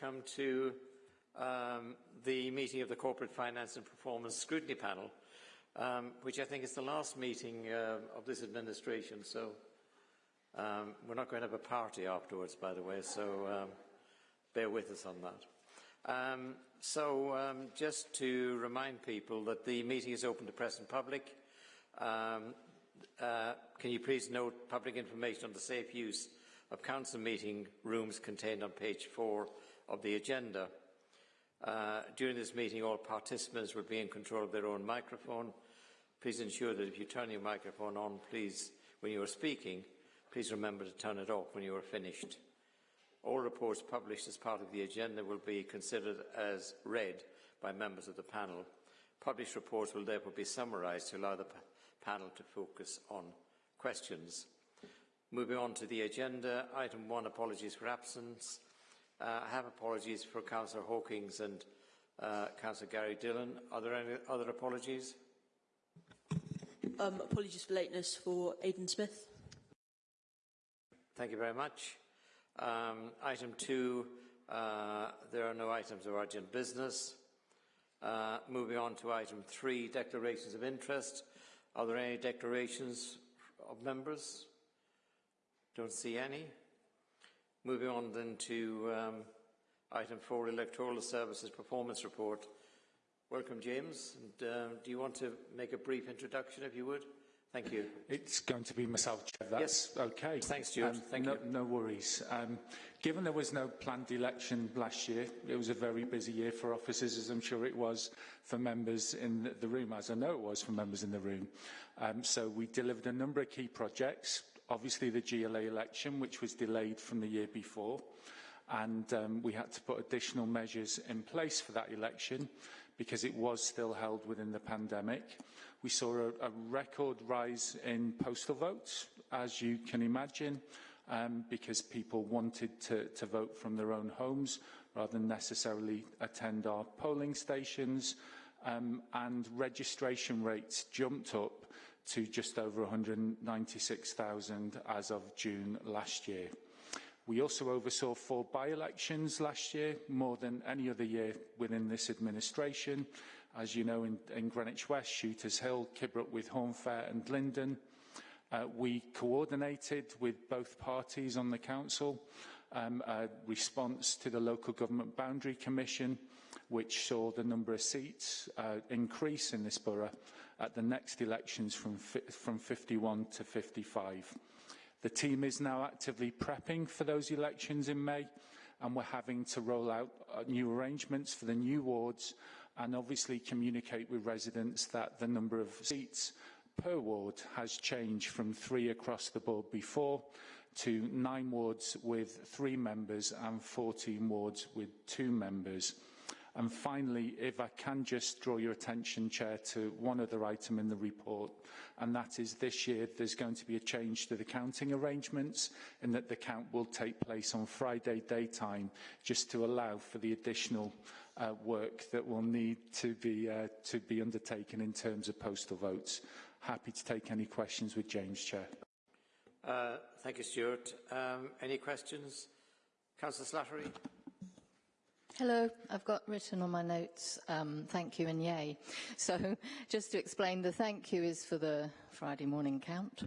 come to um, the meeting of the Corporate Finance and Performance Scrutiny Panel, um, which I think is the last meeting uh, of this administration. So um, we're not going to have a party afterwards, by the way, so um, bear with us on that. Um, so um, just to remind people that the meeting is open to press and public. Um, uh, can you please note public information on the safe use of council meeting rooms contained on page 4 of the agenda. Uh, during this meeting, all participants will be in control of their own microphone. Please ensure that if you turn your microphone on, please, when you are speaking, please remember to turn it off when you are finished. All reports published as part of the agenda will be considered as read by members of the panel. Published reports will therefore be summarised to allow the panel to focus on questions. Moving on to the agenda, item one, apologies for absence. Uh, I have apologies for Councillor Hawkins and uh, Councillor Gary Dillon. Are there any other apologies? Um, apologies for lateness for Aidan Smith. Thank you very much. Um, item two, uh, there are no items of urgent business. Uh, moving on to item three, declarations of interest. Are there any declarations of members? Don't see any. Moving on then to um, item four, Electoral Services Performance Report. Welcome, James. And, uh, do you want to make a brief introduction, if you would? Thank you. It's going to be myself, Chair. That's yes. okay. Thanks, Stuart. Um, Thank no, you. No worries. Um, given there was no planned election last year, it was a very busy year for officers, as I'm sure it was for members in the room, as I know it was for members in the room. Um, so we delivered a number of key projects, obviously the GLA election, which was delayed from the year before, and um, we had to put additional measures in place for that election because it was still held within the pandemic. We saw a, a record rise in postal votes, as you can imagine, um, because people wanted to, to vote from their own homes rather than necessarily attend our polling stations. Um, and registration rates jumped up to just over 196,000 as of June last year. We also oversaw four by-elections last year, more than any other year within this administration. As you know, in, in Greenwich West, Shooters Hill, Kidbrooke with Hornfair and Glyndon. Uh, we coordinated with both parties on the council um, a response to the Local Government Boundary Commission, which saw the number of seats uh, increase in this borough at the next elections from, from 51 to 55. The team is now actively prepping for those elections in May, and we're having to roll out uh, new arrangements for the new wards and obviously communicate with residents that the number of seats per ward has changed from three across the board before to nine wards with three members and 14 wards with two members. And finally, if I can just draw your attention, Chair, to one other item in the report, and that is this year there's going to be a change to the counting arrangements in that the count will take place on Friday daytime, just to allow for the additional uh, work that will need to be, uh, to be undertaken in terms of postal votes. Happy to take any questions with James, Chair. Uh, thank you, Stuart. Um, any questions? Councillor Slattery. Hello, I've got written on my notes, um, thank you and yay. So just to explain, the thank you is for the Friday morning count.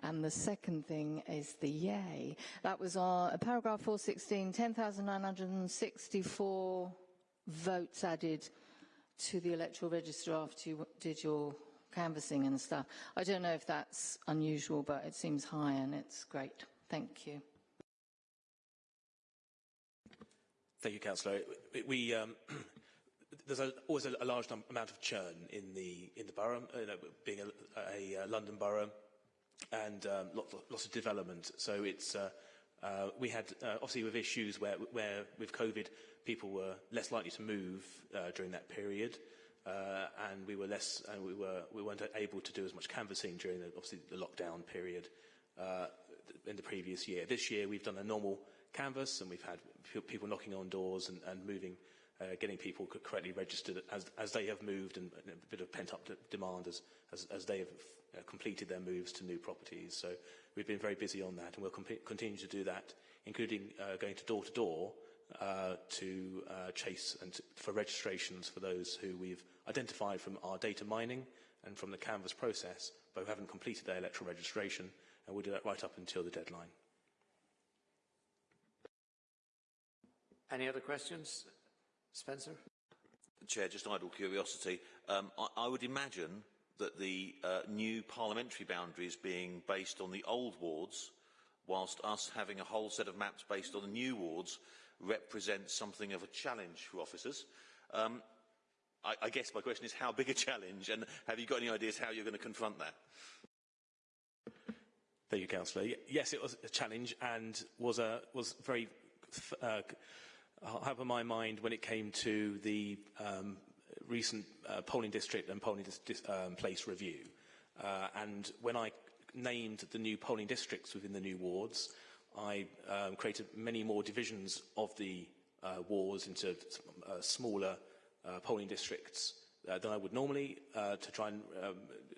And the second thing is the yay. That was our paragraph 416, 10,964 votes added to the electoral register after you did your canvassing and stuff. I don't know if that's unusual, but it seems high and it's great. Thank you. Thank you, Councillor. We, um, there's a, always a, a large amount of churn in the in the borough, you know, being a, a, London borough, and um, lots, lots of development. So it's uh, uh, we had uh, obviously with issues where where with COVID people were less likely to move uh, during that period. Uh, and we were less, and we were we weren't able to do as much canvassing during the, obviously the lockdown period uh, in the previous year. This year we've done a normal canvas, and we've had people knocking on doors and, and moving, uh, getting people correctly registered as, as they have moved, and, a bit of pent-up de demand as, as, as they have uh, completed their moves to new properties. So we've been very busy on that, and we'll continue to do that, including uh, going to door to door uh, to uh, chase and to, for registrations for those who we've identified from our data mining and from the Canvas process, but who haven't completed their electoral registration, and we'll do that right up until the deadline. Any other questions? Spencer? Chair, just idle curiosity. Um, I, I would imagine that the uh, new parliamentary boundaries being based on the old wards, whilst us having a whole set of maps based on the new wards, represents something of a challenge for officers. Um, I, I guess my question is how big a challenge, and have you got any ideas how you're going to confront that? Thank you, Councillor. Yes, it was a challenge and was a was very uh, have on my mind when it came to the um, recent uh, polling district and polling dis- um, place review. Uh, and when I named the new polling districts within the new wards, I um, created many more divisions of the uh, wards into uh, smaller uh, polling districts uh, than I would normally uh, to try and um,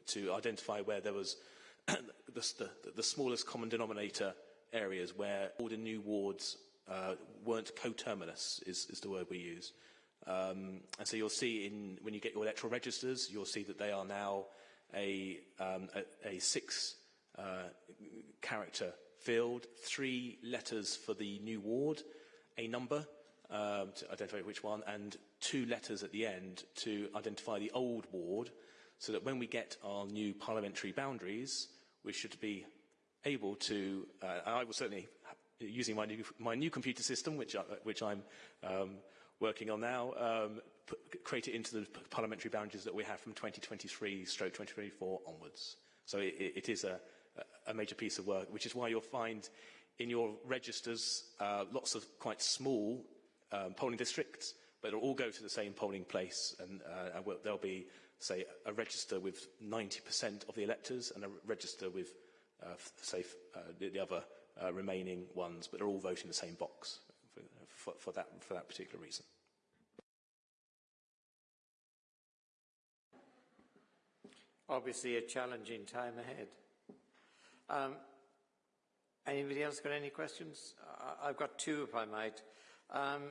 to identify where there was the, the, the smallest common denominator areas where all the new wards uh, weren't coterminous, is, is the word we use. Um, and so you'll see in, when you get your electoral registers, you'll see that they are now a, um, a, a six uh, character field, three letters for the new ward, a number um, to identify which one, and two letters at the end to identify the old ward, so that when we get our new parliamentary boundaries, we should be able to, uh, I will certainly, using my new, my new computer system, which, I, which I'm um, working on now, um, create it into the parliamentary boundaries that we have from 2023 stroke 2024 onwards. So it, it is a, a major piece of work, which is why you'll find in your registers uh, lots of quite small um, polling districts, but it'll all go to the same polling place, and, uh, and we'll, there'll be, say, a register with 90% of the electors and a register with, uh, say, uh, the other uh, remaining ones, but they're all voting the same box for, for, for, that, for that particular reason. Obviously a challenging time ahead. Um, anybody else got any questions? I've got two, if I might. Um,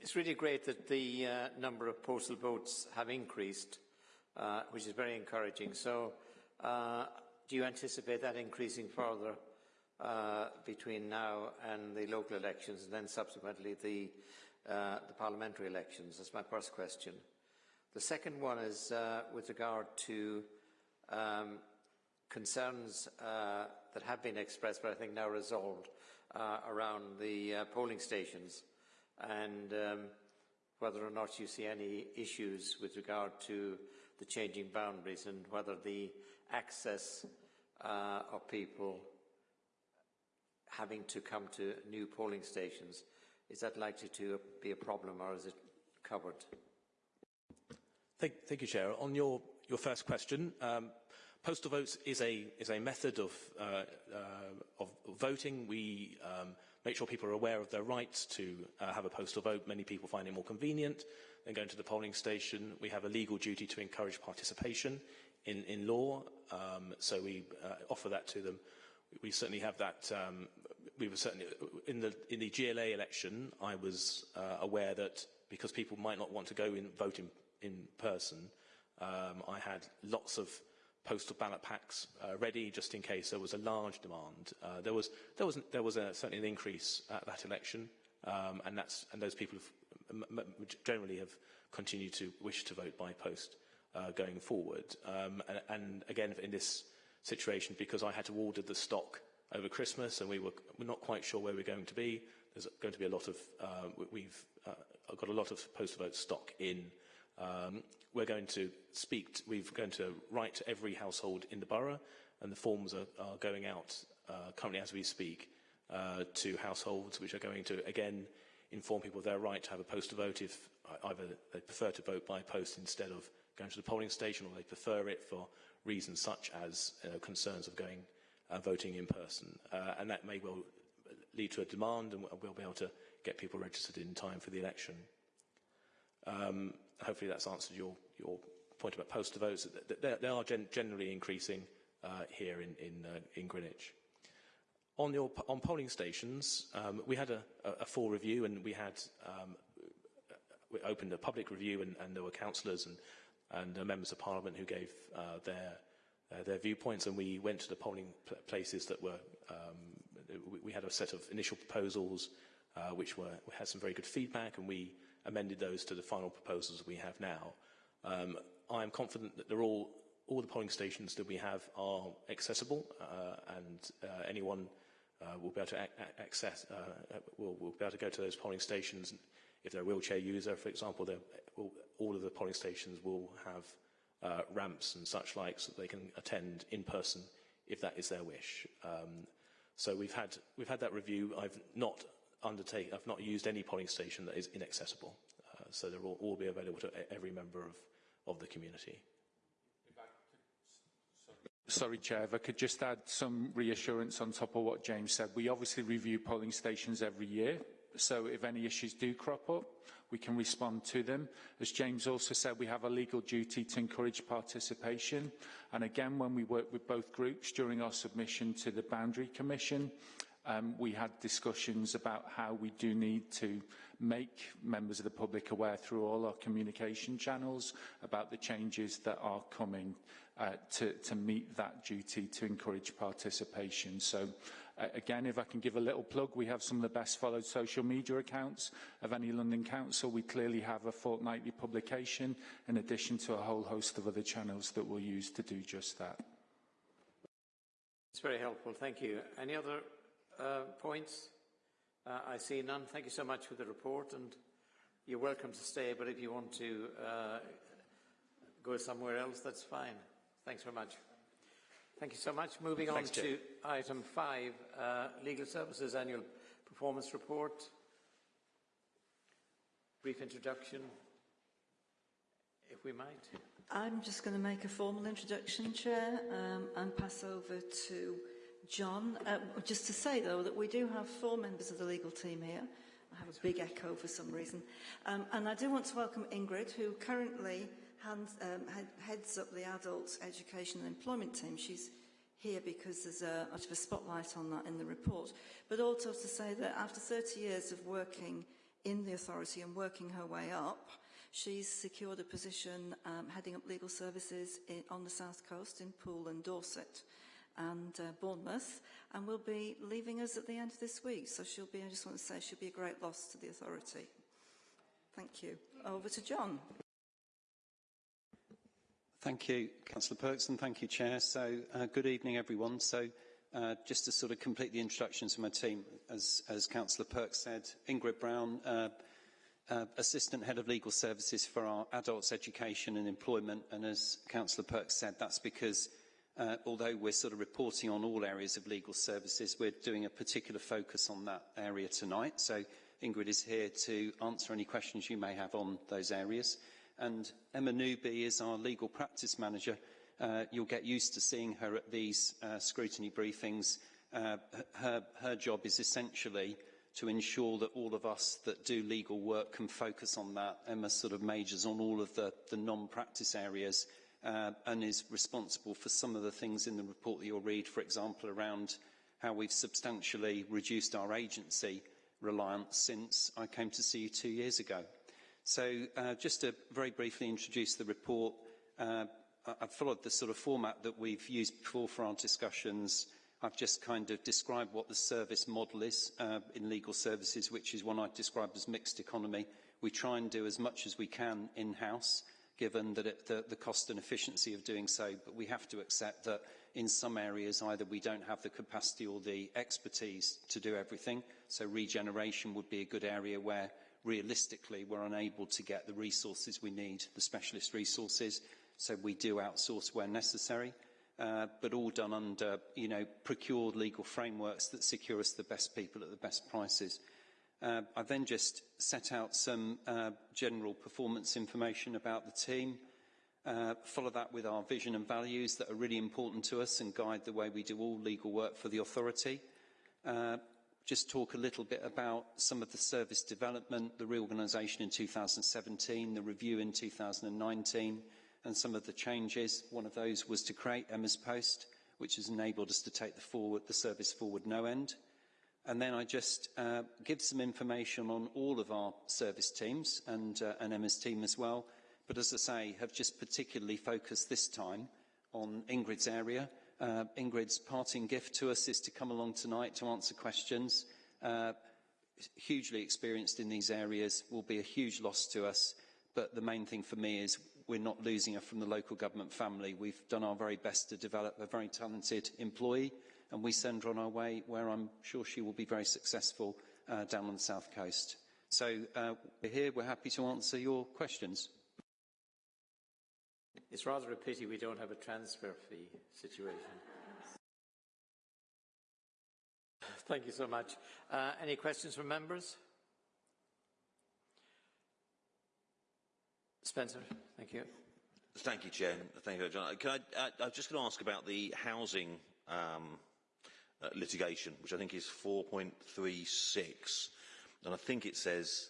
it's really great that the uh, number of postal votes have increased, uh, which is very encouraging. So, uh, do you anticipate that increasing further uh, between now and the local elections, and then subsequently the, uh, the parliamentary elections? That's my first question. The second one is uh, with regard to um, concerns uh, that have been expressed, but I think now resolved, uh, around the uh, polling stations and um, whether or not you see any issues with regard to the changing boundaries and whether the access uh, of people having to come to new polling stations, is that likely to be a problem or is it covered? Thank, thank you, Chair. On your, your first question, um, postal votes is a, is a method of, uh, uh, of voting. We um, make sure people are aware of their rights to uh, have a postal vote. Many people find it more convenient than going to the polling station. We have a legal duty to encourage participation in, in law, um, so we uh, offer that to them. We certainly have that. Um, we were certainly in the in the GLA election. I was uh, aware that because people might not want to go and vote in, in person, um, I had lots of postal ballot packs uh, ready just in case there was a large demand. Uh, there was there was there was a, certainly an increase at that election, um, and that's and those people have, generally have continued to wish to vote by post uh, going forward. Um, and, and again, in this situation, because I had to order the stock over Christmas, and we were not quite sure where we're going to be. There's going to be a lot of uh, we've uh, got a lot of postal vote stock in. Um, we're going to speak, to, we're going to write to every household in the borough, and the forms are, are going out uh, currently as we speak uh, to households, which are going to, again, inform people of their right to have a postal vote if either they prefer to vote by post instead of going to the polling station, or they prefer it for reasons such as uh, concerns of going uh, voting in person. Uh, and that may well lead to a demand, and we'll be able to get people registered in time for the election. Um, hopefully that's answered your, your point about postal votes. They, they are gen generally increasing uh, here in, in, uh, in Greenwich. on, your, on polling stations, um, we had a, a, full review and we had um, we opened a public review and, and there were councillors and, and uh, members of parliament who gave uh, their uh, their viewpoints and we went to the polling places that were um, we, had a set of initial proposals uh, which were we had some very good feedback and we amended those to the final proposals we have now. Um, I am confident that they're all all the polling stations that we have are accessible uh, and uh, anyone uh, will be able to access will, will be able to go to those polling stations if they're a wheelchair user, for example, all of the polling stations will have uh, ramps and such like so that they can attend in person if that is their wish. Um, so we've had we've had that review. I've not undertaken, I've not used any polling station that is inaccessible. Uh, so they'll all, all be available to every member of, of the community. Sorry, Chair, if I could just add some reassurance on top of what James said. We obviously review polling stations every year so if any issues do crop up, we can respond to them. As James also said, we have a legal duty to encourage participation. And again, when we worked with both groups during our submission to the Boundary Commission, um, we had discussions about how we do need to make members of the public aware through all our communication channels about the changes that are coming uh, to, to meet that duty to encourage participation. So again, if I can give a little plug, we have some of the best followed social media accounts of any London council. We clearly have a fortnightly publication in addition to a whole host of other channels that we'll use to do just that. It's very helpful. Thank you. Any other uh, points? Uh, I see none. Thank you so much for the report and you're welcome to stay, but if you want to uh, go somewhere else, that's fine. Thanks very much. Thank you so much. Moving Thanks, on Chair. to item five, uh, Legal Services Annual Performance Report. Brief introduction, if we might. I'm just going to make a formal introduction, Chair, um, and pass over to John. Uh, just to say, though, that we do have four members of the legal team here. I have a big echo for some reason. Um, and I do want to welcome Ingrid, who currently hands, um, heads up the adult education and employment team. She's here because there's a much of a spotlight on that in the report. But also to say that after 30 years of working in the authority and working her way up, she's secured a position um, heading up legal services in, on the south coast in Poole and Dorset and uh, Bournemouth and will be leaving us at the end of this week. So she'll be, I just want to say, she'll be a great loss to the authority. Thank you. Over to John. Thank you, Councillor Perks, and thank you, Chair. So, uh, good evening, everyone. So, uh, just to sort of complete the introductions of my team, as, as Councillor Perks said, Ingrid Brown, uh, uh, Assistant Head of Legal Services for our Adults Education and Employment, and as Councillor Perks said, that's because uh, although we're sort of reporting on all areas of legal services, we're doing a particular focus on that area tonight. So, Ingrid is here to answer any questions you may have on those areas and Emma Newby is our legal practice manager. Uh, you'll get used to seeing her at these uh, scrutiny briefings. Uh, her, her job is essentially to ensure that all of us that do legal work can focus on that. Emma sort of majors on all of the, the non-practice areas uh, and is responsible for some of the things in the report that you'll read, for example, around how we've substantially reduced our agency reliance since I came to see you two years ago. So uh, just to very briefly introduce the report, uh, I've followed the sort of format that we've used before for our discussions. I've just kind of described what the service model is uh, in legal services, which is one I described as mixed economy. We try and do as much as we can in-house, given that it, the, the cost and efficiency of doing so, but we have to accept that in some areas either we don't have the capacity or the expertise to do everything, so regeneration would be a good area where realistically, we're unable to get the resources we need, the specialist resources, so we do outsource where necessary, uh, but all done under, you know, procured legal frameworks that secure us the best people at the best prices. Uh, I then just set out some uh, general performance information about the team, uh, follow that with our vision and values that are really important to us and guide the way we do all legal work for the authority. Uh, just talk a little bit about some of the service development, the reorganisation in 2017, the review in 2019, and some of the changes. One of those was to create Emma's Post, which has enabled us to take the, forward, the service forward no end. And then I just uh, give some information on all of our service teams and, uh, and Emma's team as well. But as I say, have just particularly focused this time on Ingrid's area. Uh, Ingrid's parting gift to us is to come along tonight to answer questions. Uh, hugely experienced in these areas, will be a huge loss to us. But the main thing for me is we're not losing her from the local government family. We've done our very best to develop a very talented employee and we send her on our way where I'm sure she will be very successful uh, down on the south coast. So uh, we're here, we're happy to answer your questions. It's rather a pity we don't have a transfer fee situation. Thank you so much. Uh, any questions from members? Spencer, thank you. Thank you, Chair. Thank you, John. Can I, uh, I'm just going to ask about the housing um, uh, litigation, which I think is 4.36. And I think it says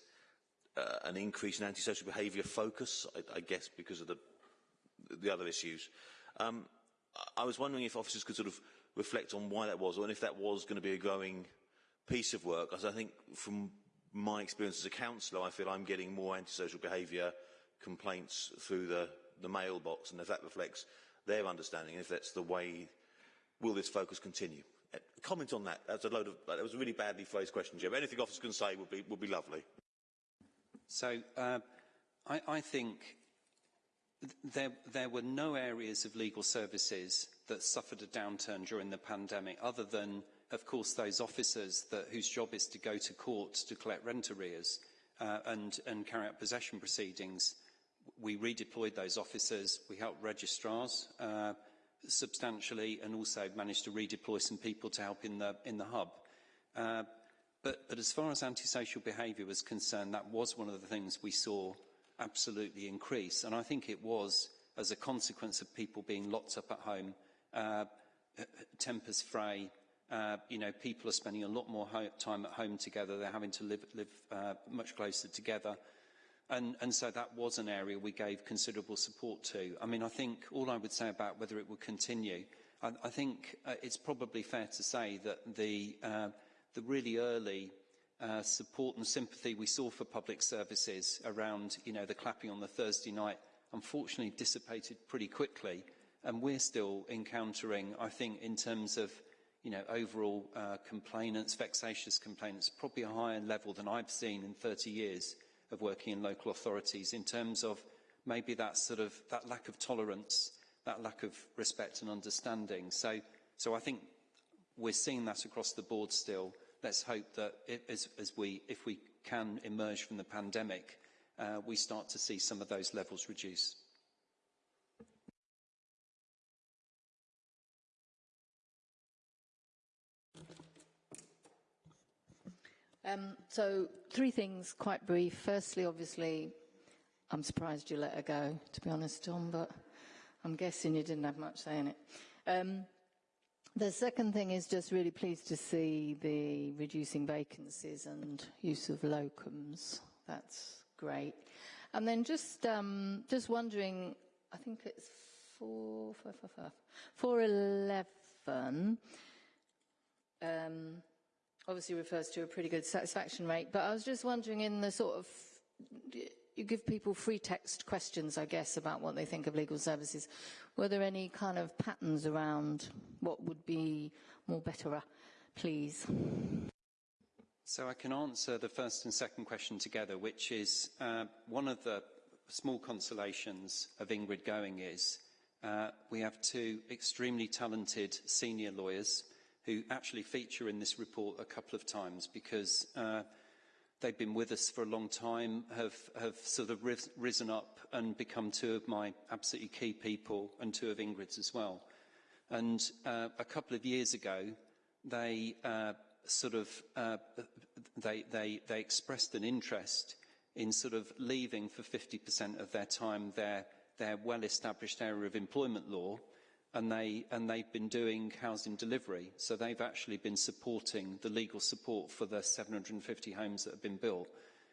uh, an increase in antisocial behaviour focus, I, I, guess because of the, the other issues. Um, I was wondering if officers could sort of reflect on why that was, or if that was going to be a growing piece of work, as I think from my experience as a councillor, I feel I'm getting more antisocial behaviour complaints through the, the mailbox, and if that reflects their understanding, if that's the way, will this focus continue? Uh, comment on that. That's a load of, that was a really badly phrased question, Jim. Anything officers can say would be, would be lovely. So, uh, I, I think there, there were no areas of legal services that suffered a downturn during the pandemic, other than, of course, those officers that, whose job is to go to court to collect rent arrears uh, and, and carry out possession proceedings. We redeployed those officers. We helped registrars. Uh, substantially and also managed to redeploy some people to help in the, in the hub. Uh, but, but as far as antisocial behaviour was concerned, that was one of the things we saw absolutely increase. And I think it was as a consequence of people being locked up at home, uh, tempers fray, uh, you know, people are spending a lot more time at home together. They're having to live, live uh, much closer together. And, and so that was an area we gave considerable support to. I mean, I think all I would say about whether it will continue, I, I think uh, it's probably fair to say that the, uh, the really early uh, support and sympathy we saw for public services around, you know, the clapping on the Thursday night, unfortunately dissipated pretty quickly. And we're still encountering, I think, in terms of, you know, overall uh, complainants, vexatious complainants, probably a higher level than I've seen in 30 years of working in local authorities in terms of maybe that sort of that lack of tolerance, that lack of respect and understanding. So, so I think we're seeing that across the board still. Let's hope that it, as, as we, if we can emerge from the pandemic, uh, we start to see some of those levels reduce. Um, so, three things, quite brief. Firstly, obviously, I'm surprised you let her go, to be honest, Tom, but I'm guessing you didn't have much say in it. Um, the second thing is just really pleased to see the reducing vacancies and use of locums. That's great. And then just um, just wondering, I think it's four, four, four, four, four eleven. Um, obviously refers to a pretty good satisfaction rate, but I was just wondering in the sort of, you give people free text questions, I guess, about what they think of legal services. Were there any kind of patterns around what would be more better, please? So I can answer the first and second question together, which is uh, one of the small consolations of Ingrid going is uh, we have two extremely talented senior lawyers who actually feature in this report a couple of times because uh, they've been with us for a long time, have, have sort of risen up and become two of my absolutely key people and two of Ingrid's as well. And uh, a couple of years ago, they uh, sort of, uh, they, they, they expressed an interest in sort of leaving for 50% of their time their, their well-established area of employment law and, they, and they've been doing housing delivery. So they've actually been supporting the legal support for the 750 homes that have been built,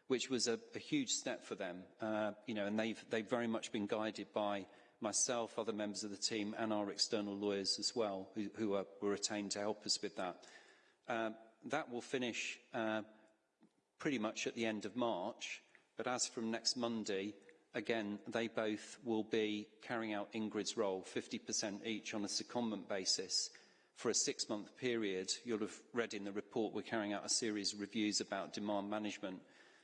which was a, a huge step for them. Uh, you know, and they've, they've very much been guided by myself, other members of the team, and our external lawyers as well, who, who are, were retained to help us with that. Uh, that will finish uh, pretty much at the end of March, but as from next Monday, again, they both will be carrying out Ingrid's role, 50% each on a secondment basis. For a six-month period, you'll have read in the report, we're carrying out a series of reviews about demand management.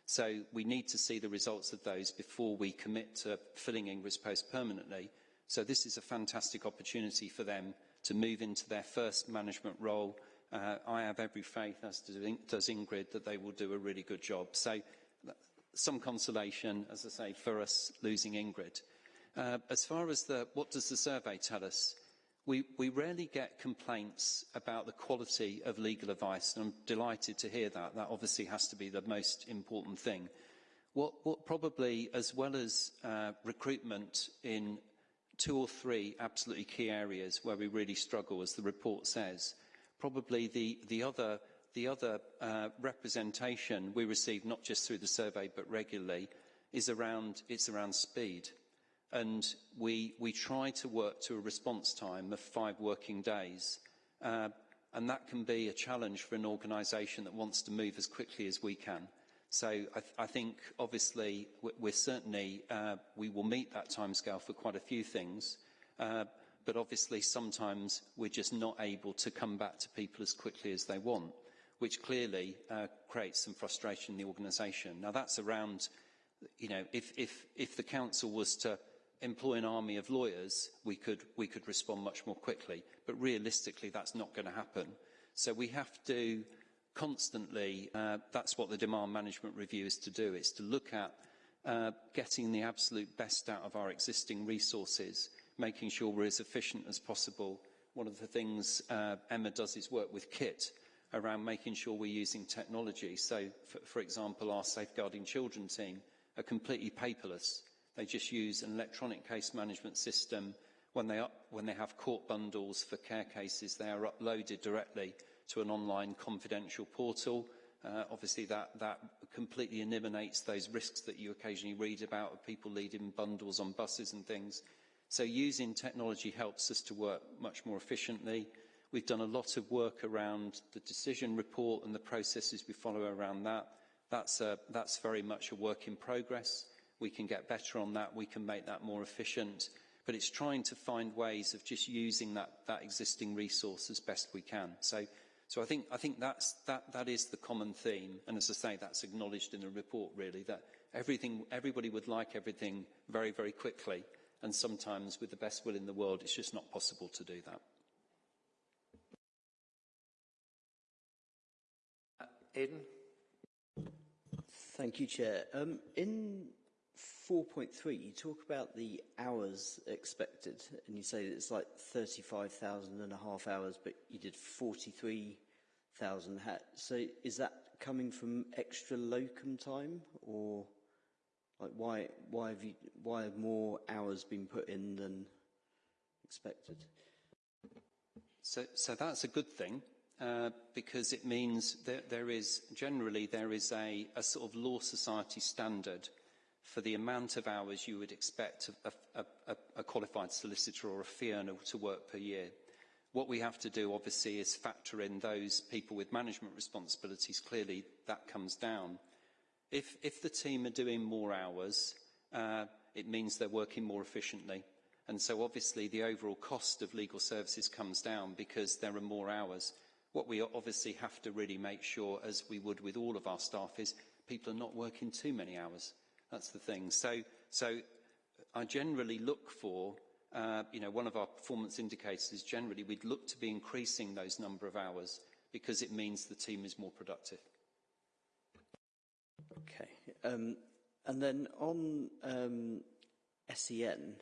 So we need to see the results of those before we commit to filling Ingrid's post permanently. So this is a fantastic opportunity for them to move into their first management role. Uh, I have every faith, as does Ingrid, that they will do a really good job. So some consolation, as I say, for us losing Ingrid. Uh, as far as the, what does the survey tell us? We, we rarely get complaints about the quality of legal advice, and I'm delighted to hear that. That obviously has to be the most important thing. What, what probably, as well as uh, recruitment in two or three absolutely key areas where we really struggle, as the report says, probably the, the other the other uh, representation we receive, not just through the survey but regularly, is around, it's around speed. And we, we try to work to a response time of five working days. Uh, and that can be a challenge for an organisation that wants to move as quickly as we can. So I, th I think, obviously, we're certainly, uh, we will meet that timescale for quite a few things. Uh, but obviously, sometimes we're just not able to come back to people as quickly as they want which clearly uh, creates some frustration in the organisation. Now, that's around, you know, if, if, if the council was to employ an army of lawyers, we could, we could respond much more quickly. But realistically, that's not going to happen. So we have to constantly, uh, that's what the demand management review is to do, it's to look at uh, getting the absolute best out of our existing resources, making sure we're as efficient as possible. One of the things uh, Emma does is work with KIT, around making sure we're using technology. So, for, for example, our Safeguarding Children team are completely paperless. They just use an electronic case management system. When they, up, when they have court bundles for care cases, they are uploaded directly to an online confidential portal. Uh, obviously, that, that completely eliminates those risks that you occasionally read about of people leading bundles on buses and things. So using technology helps us to work much more efficiently. We've done a lot of work around the decision report and the processes we follow around that. That's, a, that's very much a work in progress. We can get better on that. We can make that more efficient. But it's trying to find ways of just using that, that existing resource as best we can. So, so I think, I think that's, that, that is the common theme. And as I say, that's acknowledged in the report, really, that everything, everybody would like everything very, very quickly. And sometimes, with the best will in the world, it's just not possible to do that. Aidan? Thank you, Chair. Um, in 4.3, you talk about the hours expected, and you say it's like 35,000 and a half hours, but you did 43,000. So is that coming from extra locum time, or like why why have you why have more hours been put in than expected? So, so that's a good thing. Uh, because it means that there is, generally, there is a, a, sort of law society standard for the amount of hours you would expect a, a, a qualified solicitor or a fee earner to work per year. What we have to do, obviously, is factor in those people with management responsibilities. Clearly, that comes down. If, if the team are doing more hours, uh, it means they're working more efficiently. And so, obviously, the overall cost of legal services comes down because there are more hours. What we obviously have to really make sure, as we would with all of our staff, is people are not working too many hours. That's the thing. So, so I generally look for, uh, you know, one of our performance indicators is generally we'd look to be increasing those number of hours because it means the team is more productive. Okay. Um, and then on um, SEN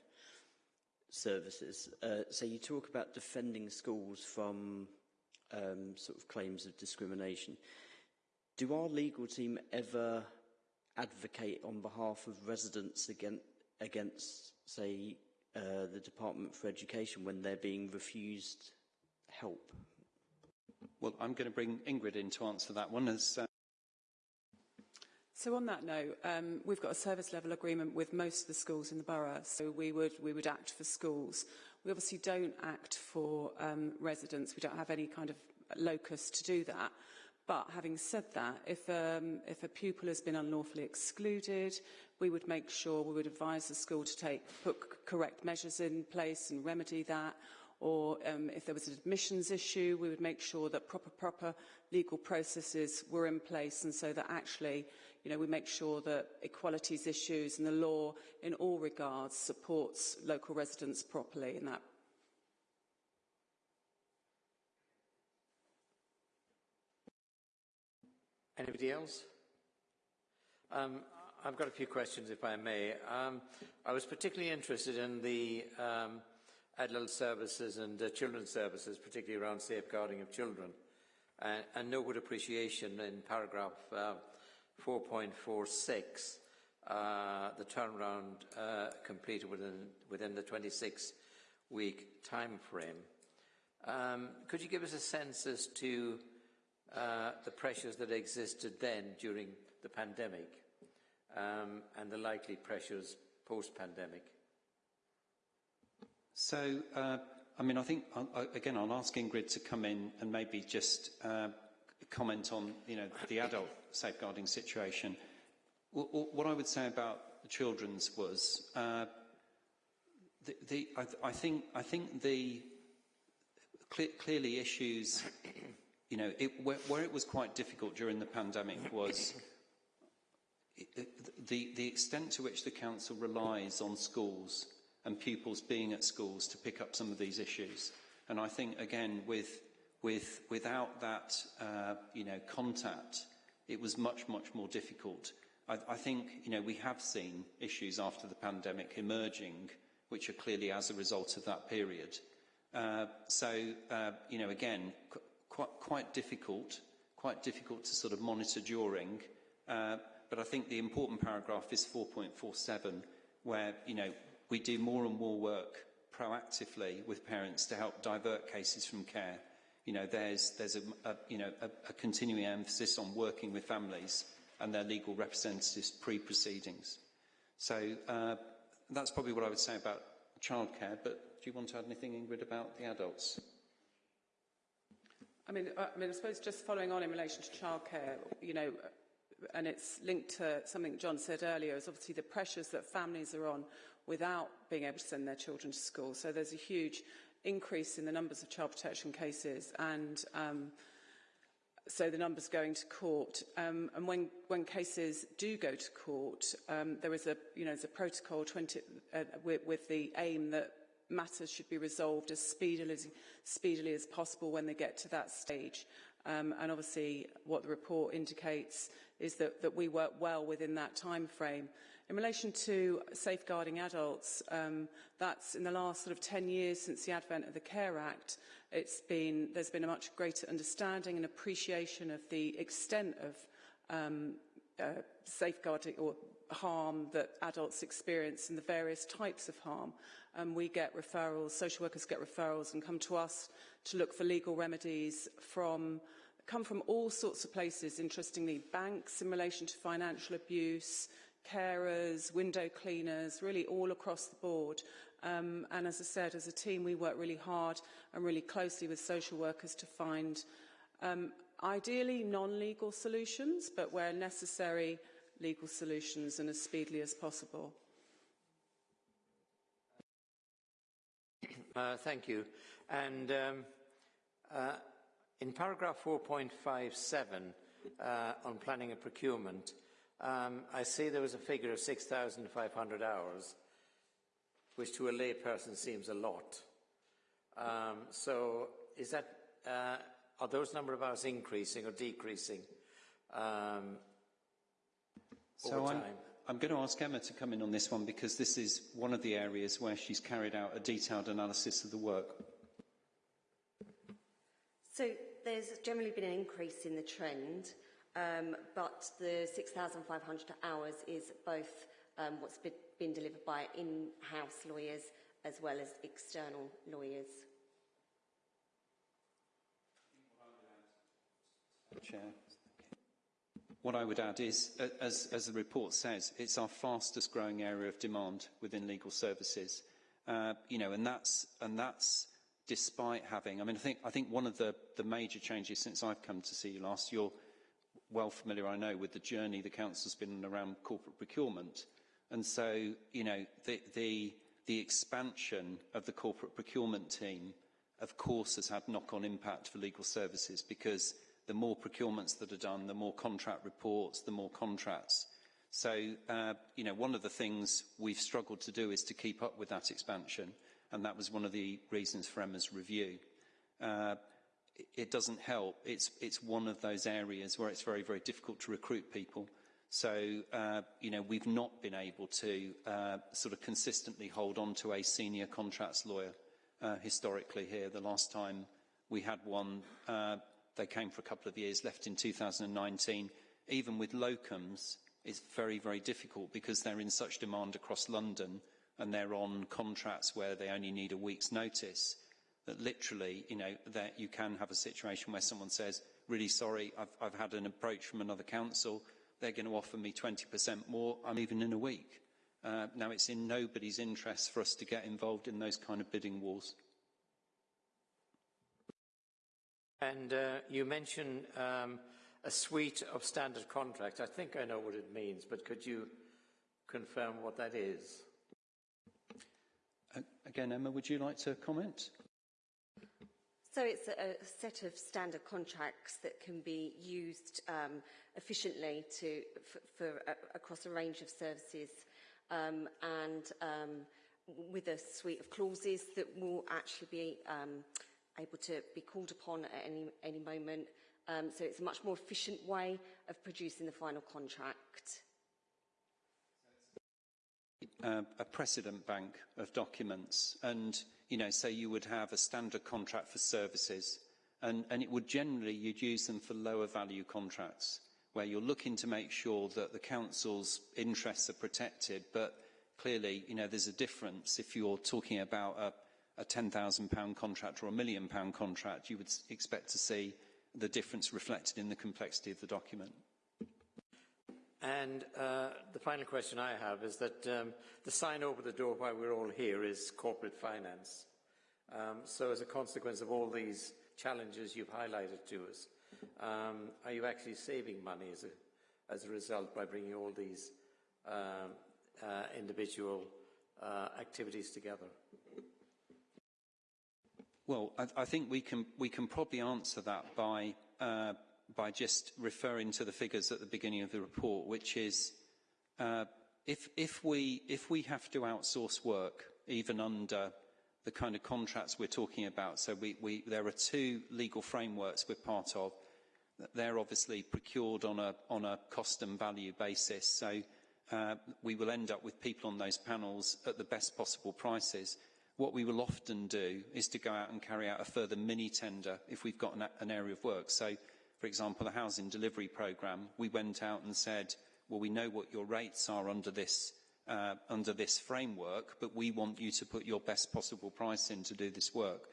services, uh, so you talk about defending schools from um, sort of claims of discrimination. Do our legal team ever advocate on behalf of residents against, against say, uh, the Department for Education when they're being refused help? Well, I'm going to bring Ingrid in to answer that one. As, uh... So on that note, um, we've got a service level agreement with most of the schools in the borough, so we would, we would act for schools. We obviously don't act for um, residents. We don't have any kind of locus to do that. But having said that, if, um, if a pupil has been unlawfully excluded, we would make sure, we would advise the school to take, put correct measures in place and remedy that. Or um, if there was an admissions issue, we would make sure that proper, proper legal processes were in place and so that actually you know, we make sure that equalities issues and the law in all regards supports local residents properly in that Anybody else? Um, I've got a few questions, if I may. Um, I was particularly interested in the um, adult services and uh, children's services, particularly around safeguarding of children. Uh, and no good appreciation in paragraph uh, 4.46, uh, the turnaround uh, completed within, within the 26-week time frame. Um, could you give us a sense as to uh, the pressures that existed then during the pandemic um, and the likely pressures post-pandemic? So, uh, I mean, I think, again, I'll ask Ingrid to come in and maybe just uh, comment on, you know, the adult safeguarding situation. What I would say about the children's was, uh, the, the, I, I, think, I think the cle clearly issues you know, it, where, where, it was quite difficult during the pandemic was the, the extent to which the council relies on schools and pupils being at schools to pick up some of these issues. And I think, again, with, with, without that, uh, you know, contact, it was much, much more difficult. I, I think, you know, we have seen issues after the pandemic emerging, which are clearly as a result of that period. Uh, so, uh, you know, again, quite, quite difficult, quite difficult to sort of monitor during. Uh, but I think the important paragraph is 4.47, where, you know, we do more and more work proactively with parents to help divert cases from care. You know, there's, there's a, a you know, a, a continuing emphasis on working with families and their legal representatives pre-proceedings. So uh, that's probably what I would say about childcare, but do you want to add anything, Ingrid, about the adults? I mean, I, mean, I suppose just following on in relation to childcare, you know, and it's linked to something John said earlier, is obviously the pressures that families are on without being able to send their children to school. So there's a huge increase in the numbers of child protection cases and um, so the numbers going to court. Um, and when, when cases do go to court, um, there is a, you know, there's a protocol 20, uh, with, with the aim that matters should be resolved as speedily as, speedily as possible when they get to that stage. Um, and obviously what the report indicates is that, that we work well within that time frame. In relation to safeguarding adults, um, that's in the last sort of 10 years since the advent of the Care Act, it's been, there's been a much greater understanding and appreciation of the extent of um, uh, safeguarding or harm that adults experience and the various types of harm. Um, we get referrals, social workers get referrals and come to us to look for legal remedies from come from all sorts of places, interestingly, banks in relation to financial abuse, carers, window cleaners, really all across the board. Um, and as I said, as a team, we work really hard and really closely with social workers to find um, ideally non-legal solutions, but where necessary, legal solutions and as speedily as possible. Uh, thank you. And um, uh, in paragraph 4.57 uh, on planning and procurement, um, I see there was a figure of 6,500 hours, which to a layperson seems a lot. Um, so is that, uh, are those number of hours increasing or decreasing um, so over time? I'm I'm going to ask Emma to come in on this one because this is one of the areas where she's carried out a detailed analysis of the work. So there's generally been an increase in the trend, um, but the 6,500 hours is both um, what's been delivered by in-house lawyers as well as external lawyers. Chair. what I would add is, as, as the report says, it's our fastest growing area of demand within legal services. Uh, you know, and that's, and that's despite having, I mean, I think, I think one of the, the major changes since I've come to see you last, you're well familiar, I know, with the journey the council's been around corporate procurement. And so, you know, the, the, the expansion of the corporate procurement team, of course, has had knock-on impact for legal services because the more procurements that are done, the more contract reports, the more contracts. So, uh, you know, one of the things we've struggled to do is to keep up with that expansion, and that was one of the reasons for Emma's review. Uh, it doesn't help. It's, it's one of those areas where it's very, very difficult to recruit people. So, uh, you know, we've not been able to uh, sort of consistently hold on to a senior contracts lawyer uh, historically here. The last time we had one, uh, they came for a couple of years, left in 2019. Even with locums, it's very, very difficult because they're in such demand across London and they're on contracts where they only need a week's notice that literally, you know, that you can have a situation where someone says, really sorry, I've, I've had an approach from another council, they're going to offer me 20% more, I'm even in a week. Uh, now, it's in nobody's interest for us to get involved in those kind of bidding wars. And uh, you mentioned um, a suite of standard contracts. I think I know what it means, but could you confirm what that is? Uh, again, Emma, would you like to comment? So it's a, set of standard contracts that can be used um, efficiently to, for uh, across a range of services um, and um, with a suite of clauses that will actually be um, able to be called upon at any, any moment. Um, so it's a much more efficient way of producing the final contract. Uh, a precedent bank of documents and you know say you would have a standard contract for services and, and it would generally you'd use them for lower value contracts where you're looking to make sure that the council's interests are protected but clearly you know there's a difference if you're talking about a a £10,000 contract or a million pound contract, you would expect to see the difference reflected in the complexity of the document. And uh, the final question I have is that um, the sign over the door why we're all here is corporate finance. Um, so as a consequence of all these challenges you've highlighted to us, um, are you actually saving money as a, as a result by bringing all these uh, uh, individual uh, activities together? Well, I, I think we can, we can probably answer that by, uh, by just referring to the figures at the beginning of the report, which is uh, if, if, we, if we have to outsource work, even under the kind of contracts we're talking about, so we, we, there are two legal frameworks we're part of. They're obviously procured on a, on a cost and value basis, so uh, we will end up with people on those panels at the best possible prices. What we will often do is to go out and carry out a further mini tender if we've got an, an area of work. So, for example, the housing delivery programme, we went out and said, well, we know what your rates are under this, uh, under this framework, but we want you to put your best possible price in to do this work.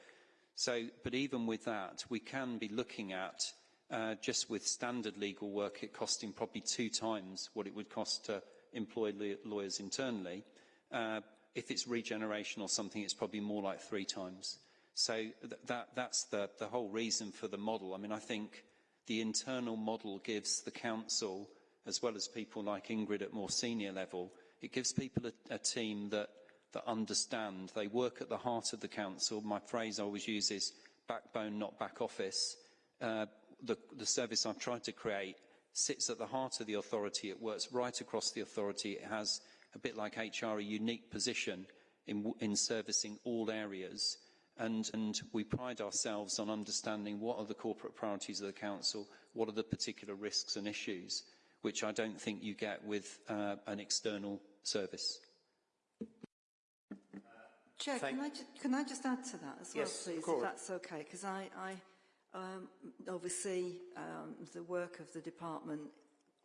So, but even with that, we can be looking at uh, just with standard legal work, it costing probably two times what it would cost to employ lawyers internally. Uh, if it's regeneration or something, it's probably more like three times. So th that, that's the, the whole reason for the model. I mean, I think the internal model gives the council, as well as people like Ingrid at more senior level, it gives people a, a team that, that understand. They work at the heart of the council. My phrase I always use is backbone, not back office. Uh, the, the service I've tried to create sits at the heart of the authority. It works right across the authority. It has a bit like HR, a unique position in, in servicing all areas. And, and we pride ourselves on understanding what are the corporate priorities of the council, what are the particular risks and issues, which I don't think you get with uh, an external service. Chair, can I, can I, just add to that as yes, well, please, if that's okay? Because I, I um, oversee um, the work of the department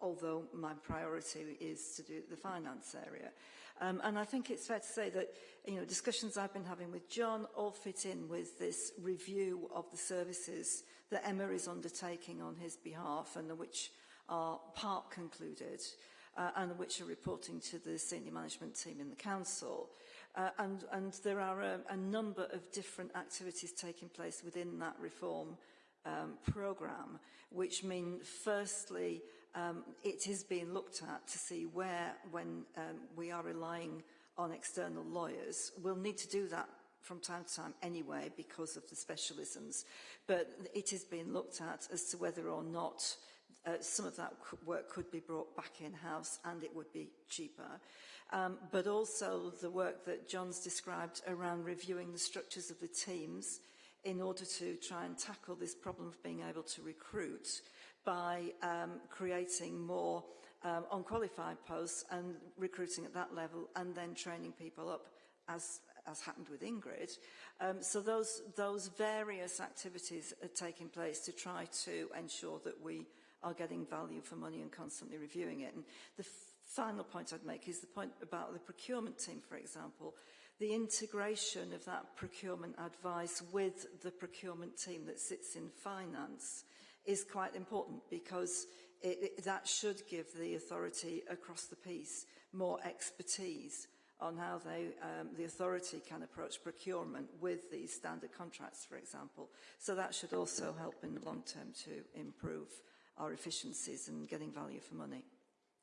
although my priority is to do the finance area. Um, and I think it's fair to say that, you know, discussions I've been having with John all fit in with this review of the services that Emma is undertaking on his behalf and which are part concluded uh, and which are reporting to the senior management team in the council. Uh, and, and there are a, a number of different activities taking place within that reform um, programme, which mean, firstly, um, it is being looked at to see where, when um, we are relying on external lawyers, we'll need to do that from time to time anyway because of the specialisms. But it is being looked at as to whether or not uh, some of that work could be brought back in-house and it would be cheaper. Um, but also the work that John's described around reviewing the structures of the teams in order to try and tackle this problem of being able to recruit by um, creating more um, unqualified posts and recruiting at that level and then training people up as as happened with Ingrid. Um, so those, those various activities are taking place to try to ensure that we are getting value for money and constantly reviewing it. And the final point I'd make is the point about the procurement team, for example. The integration of that procurement advice with the procurement team that sits in finance is quite important because it, it, that should give the authority across the piece more expertise on how they, um, the authority can approach procurement with these standard contracts, for example. So that should also help in the long term to improve our efficiencies and getting value for money.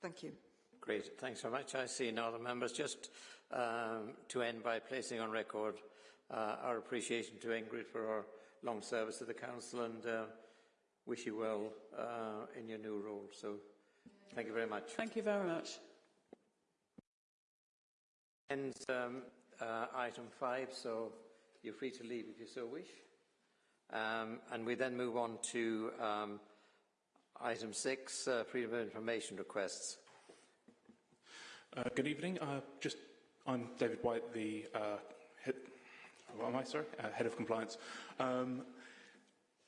Thank you. Great, thanks very much. I see no other members. Just um, to end by placing on record uh, our appreciation to Ingrid for her long service to the Council and uh, wish you well uh, in your new role. So thank you very much. Thank you very much. Ends um, uh, item five, so you're free to leave if you so wish. Um, and we then move on to um, item six, uh, freedom of information requests. Uh, good evening. Uh, just, I'm David White, the uh, head, what am I, sorry? Uh, head of compliance. Um,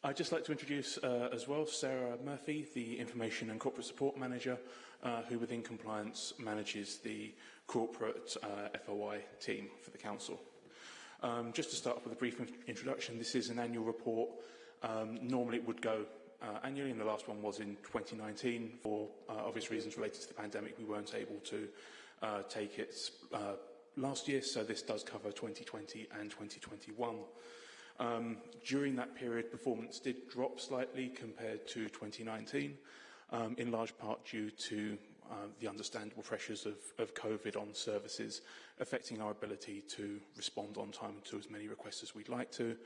I'd just like to introduce uh, as well Sarah Murphy, the Information and Corporate Support Manager, uh, who within compliance manages the corporate uh, FOI team for the Council. Um, just to start off with a brief introduction, this is an annual report. Um, normally it would go uh, annually, and the last one was in 2019. For uh, obvious reasons related to the pandemic, we weren't able to uh, take it last year, so this does cover 2020 and 2021. Um, during that period, performance did drop slightly compared to 2019, um, in large part due to uh, the understandable pressures of, of COVID on services affecting our ability to respond on time to as many requests as we'd like to.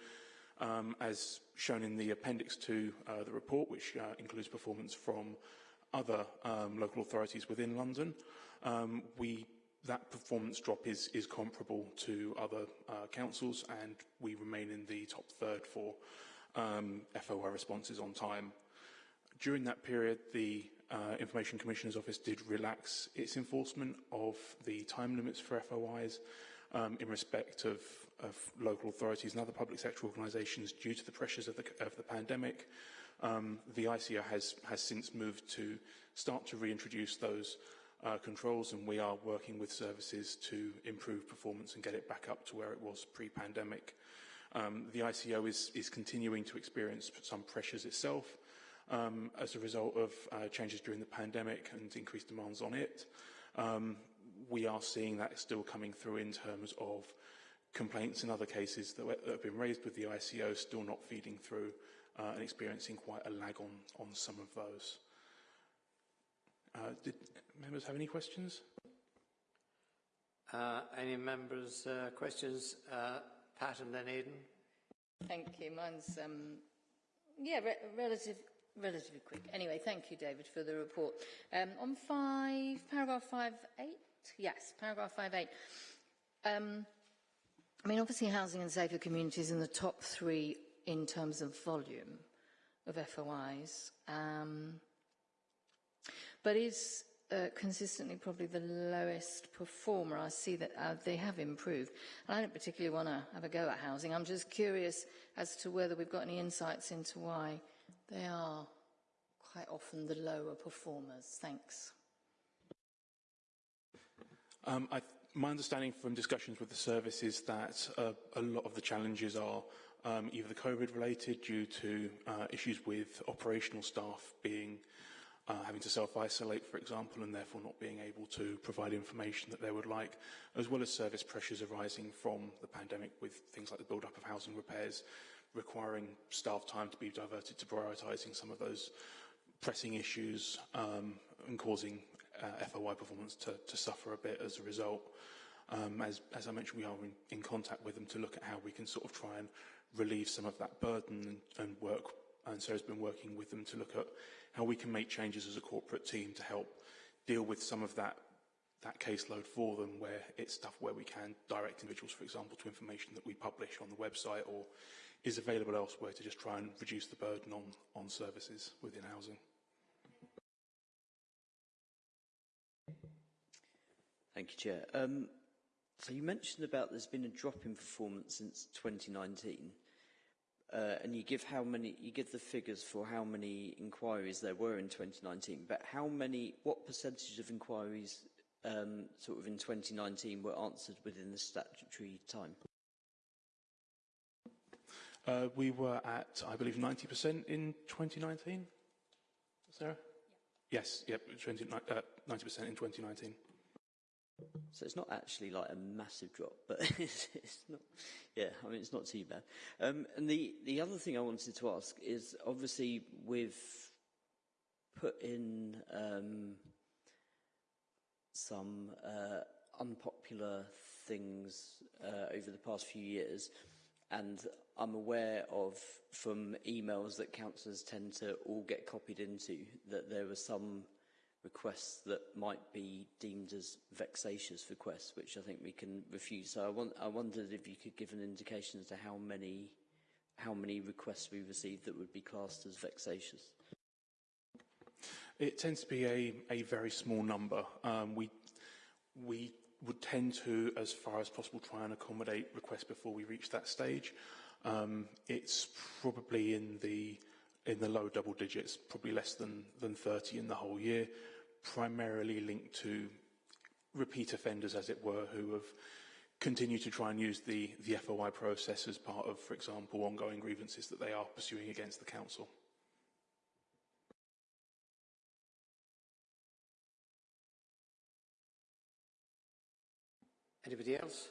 Um, as shown in the appendix to uh, the report, which uh, includes performance from other um, local authorities within London, um, we that performance drop is, is comparable to other uh, councils and we remain in the top third for um, FOI responses on time. During that period, the uh, Information Commissioner's Office did relax its enforcement of the time limits for FOIs um, in respect of, of local authorities and other public sector organisations due to the pressures of the, of the pandemic. Um, the ICO has, has since moved to start to reintroduce those uh, controls and we are working with services to improve performance and get it back up to where it was pre-pandemic. Um, the ICO is, is continuing to experience some pressures itself um, as a result of uh, changes during the pandemic and increased demands on it. Um, we are seeing that still coming through in terms of complaints and other cases that, that have been raised with the ICO still not feeding through uh, and experiencing quite a lag on, on some of those. Uh, did members have any questions? Uh, any members' uh, questions? Uh, Pat and then Aidan. Thank you. Mine's, um, yeah, re relative, relatively quick. Anyway, thank you, David, for the report. Um, on five, paragraph five, eight? Yes, paragraph five, eight. Um, I mean, obviously, housing and safer communities in the top three in terms of volume of FOIs. Um, but is uh, consistently probably the lowest performer. I see that uh, they have improved. And I don't particularly want to have a go at housing. I'm just curious as to whether we've got any insights into why they are quite often the lower performers. Thanks. Um, I, my understanding from discussions with the service is that uh, a lot of the challenges are um, either COVID related due to uh, issues with operational staff being uh, having to self-isolate, for example, and therefore not being able to provide information that they would like, as well as service pressures arising from the pandemic with things like the build-up of housing repairs, requiring staff time to be diverted to prioritising some of those pressing issues um, and causing uh, FOI performance to, to suffer a bit as a result. Um, as, as I mentioned, we are in, in contact with them to look at how we can sort of try and relieve some of that burden and, and work. And Sarah's been working with them to look at how we can make changes as a corporate team to help deal with some of that that caseload for them where it's stuff where we can direct individuals, for example, to information that we publish on the website or is available elsewhere to just try and reduce the burden on, on services within housing. Thank you, Chair. Um, so you mentioned about there's been a drop in performance since 2019. Uh, and you give how many you give the figures for how many inquiries there were in 2019 but how many what percentage of inquiries um, sort of in 2019 were answered within the statutory time? Uh, we were at I believe 90% in 2019 Sarah? Yeah. yes yep 20, uh, 90% in 2019 so it's not actually like a massive drop, but it's, it's not. Yeah, I mean it's not too bad. Um, and the the other thing I wanted to ask is obviously we've put in um, some uh, unpopular things uh, over the past few years, and I'm aware of from emails that councillors tend to all get copied into that there were some requests that might be deemed as vexatious requests, which I think we can refuse. So I, want, I wondered if you could give an indication as to how many, how many requests we received that would be classed as vexatious. It tends to be a, a very small number. Um, we, we would tend to, as far as possible, try and accommodate requests before we reach that stage. Um, it's probably in the in the low double digits, probably less than, than 30 in the whole year primarily linked to repeat offenders, as it were, who have continued to try and use the, the FOI process as part of, for example, ongoing grievances that they are pursuing against the council. Anybody else?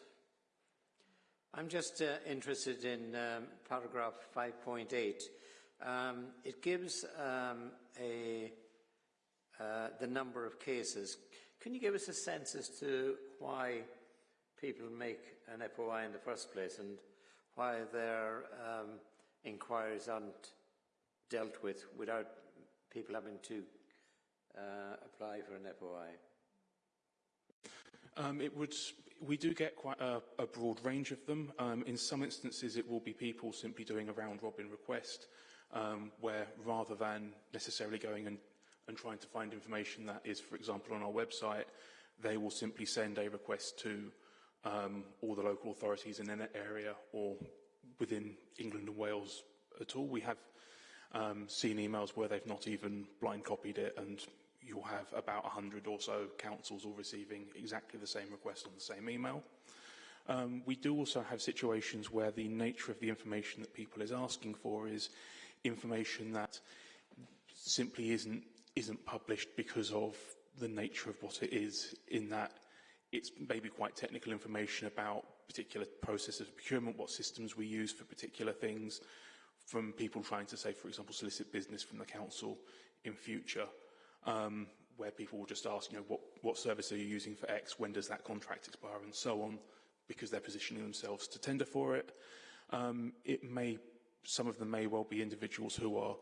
I'm just uh, interested in um, paragraph 5.8. Um, it gives um, a uh, the number of cases. Can you give us a sense as to why people make an FOI in the first place and why their um, inquiries aren't dealt with without people having to uh, apply for an FOI? Um, it would, we do get quite a, a broad range of them. Um, in some instances, it will be people simply doing a round-robin request, um, where rather than necessarily going and and trying to find information that is, for example, on our website, they will simply send a request to um, all the local authorities in an area or within England and Wales at all. We have um, seen emails where they've not even blind copied it and you'll have about 100 or so councils all receiving exactly the same request on the same email. Um, we do also have situations where the nature of the information that people is asking for is information that simply isn't isn't published because of the nature of what it is in that it's maybe quite technical information about particular processes of procurement, what systems we use for particular things, from people trying to say, for example, solicit business from the council in future, um, where people will just ask, you know, what, what service are you using for X, when does that contract expire, and so on, because they're positioning themselves to tender for it. Um, it may, some of them may well be individuals who are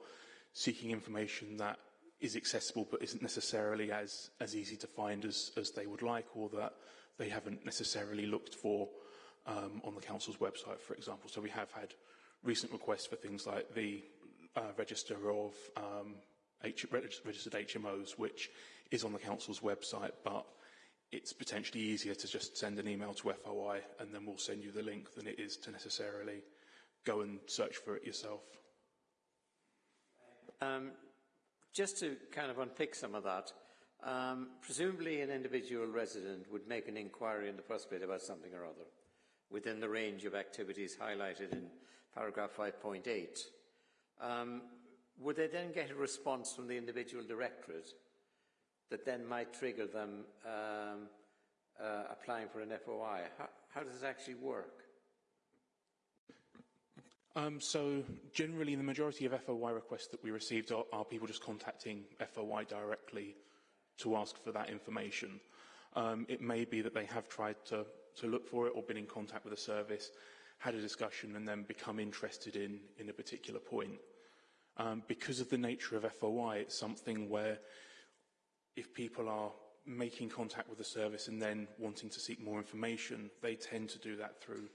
seeking information that is accessible but isn't necessarily as, as easy to find as, as they would like or that they haven't necessarily looked for um, on the council's website, for example. So we have had recent requests for things like the uh, register of um, H registered HMOs, which is on the council's website, but it's potentially easier to just send an email to FOI and then we'll send you the link than it is to necessarily go and search for it yourself. Um, just to kind of unpick some of that, um, presumably an individual resident would make an inquiry in the first place about something or other within the range of activities highlighted in paragraph 5.8. Um, would they then get a response from the individual directorate that then might trigger them um, uh, applying for an FOI? How, how does it actually work? Um, so generally, the majority of FOI requests that we received are, are people just contacting FOI directly to ask for that information. Um, it may be that they have tried to, to look for it or been in contact with a service, had a discussion and then become interested in, in a particular point. Um, because of the nature of FOI, it's something where if people are making contact with the service and then wanting to seek more information, they tend to do that through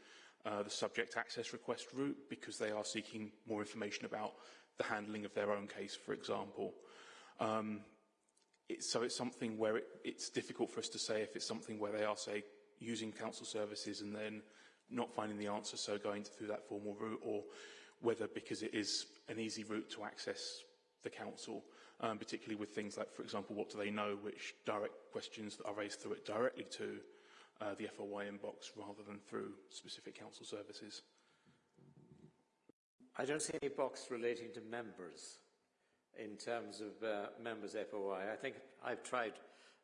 uh, the subject access request route because they are seeking more information about the handling of their own case, for example. Um, so it's something where it, it's difficult for us to say if it's something where they are, say, using council services and then not finding the answer, so going through that formal route, or whether because it is an easy route to access the council, um, particularly with things like, for example, what do they know, which direct questions that are raised through it directly to uh, the FOI inbox rather than through specific council services. I don't see any box relating to members in terms of uh, members FOI. I think I've tried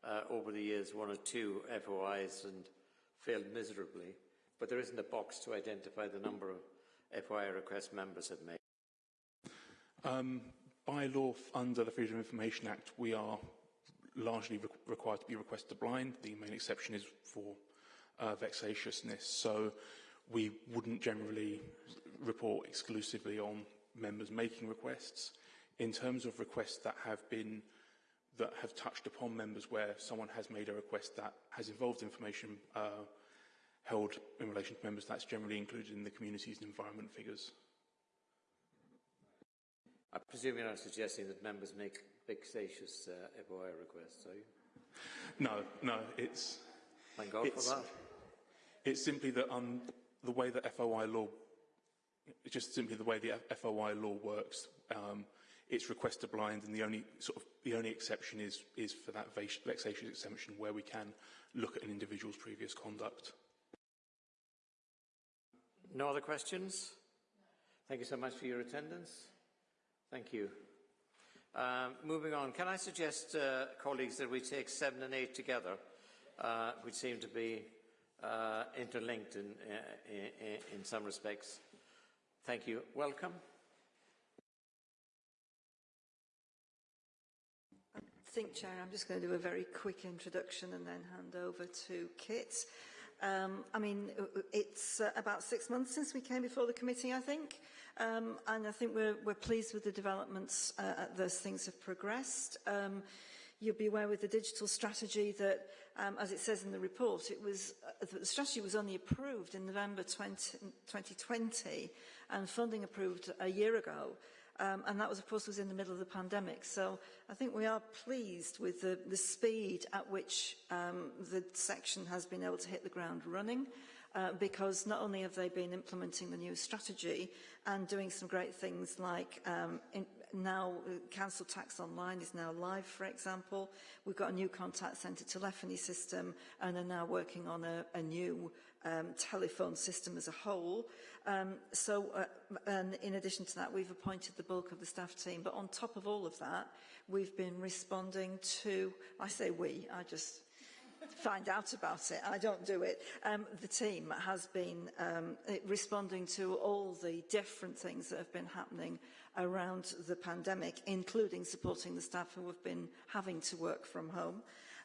uh, over the years one or two FOIs and failed miserably, but there isn't a box to identify the number of FOI requests members have made. Um, by law, under the Freedom of Information Act, we are largely re required to be requester blind. The main exception is for uh, vexatiousness. So we wouldn't generally report exclusively on members making requests. In terms of requests that have been that have touched upon members where someone has made a request that has involved information uh, held in relation to members, that's generally included in the communities and environment figures. I presume you're not suggesting that members make vexatious uh, FOI requests, are you? No, no, it's... Thank God it's, for that. It's simply that um, the way that FOI law, it's just simply the way the FOI law works. Um, it's requester blind, and the only sort of the only exception is is for that vexatious exemption where we can look at an individual's previous conduct. No other questions? Thank you so much for your attendance. Thank you. Um, moving on, can I suggest, uh, colleagues, that we take seven and eight together, uh, which seem to be uh, interlinked in, in, in some respects. Thank you. Welcome. I think, Chair, I'm just going to do a very quick introduction and then hand over to Kit. Um, I mean, it's uh, about six months since we came before the committee, I think, um, and I think we're, we're pleased with the developments uh, those things have progressed. Um, you'll be aware with the digital strategy that, um, as it says in the report, it was uh, the strategy was only approved in November 20, 2020 and funding approved a year ago. Um, and that was, of course, was in the middle of the pandemic. So I think we are pleased with the, the speed at which um, the section has been able to hit the ground running. Uh, because not only have they been implementing the new strategy and doing some great things like um, in, now uh, council tax online is now live, for example. We've got a new contact centre telephony system and are now working on a, a new um, telephone system as a whole. Um, so, uh, and in addition to that, we've appointed the bulk of the staff team. But on top of all of that, we've been responding to, I say we, I just find out about it. I don't do it. Um, the team has been um, responding to all the different things that have been happening around the pandemic, including supporting the staff who have been having to work from home.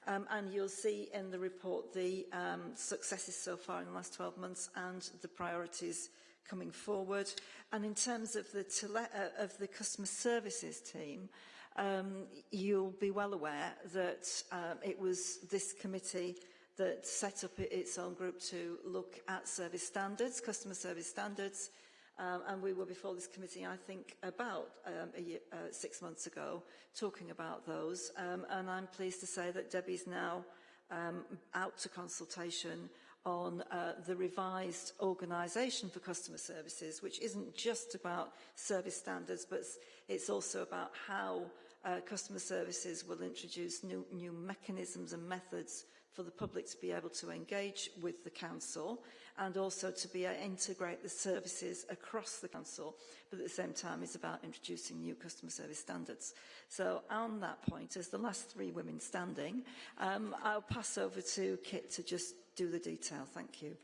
Um, and you'll see in the report the um, successes so far in the last 12 months and the priorities coming forward. And in terms of the, uh, of the customer services team, um, you'll be well aware that um, it was this committee that set up its own group to look at service standards, customer service standards, um, and we were before this committee, I think, about um, a year, uh, six months ago, talking about those. Um, and I'm pleased to say that Debbie's now um, out to consultation on uh, the revised organisation for customer services, which isn't just about service standards, but it's also about how uh, customer services will introduce new, new mechanisms and methods for the public to be able to engage with the council and also to be able to integrate the services across the council, but at the same time it's about introducing new customer service standards. So on that point, as the last three women standing, um, I'll pass over to Kit to just do the detail. Thank you.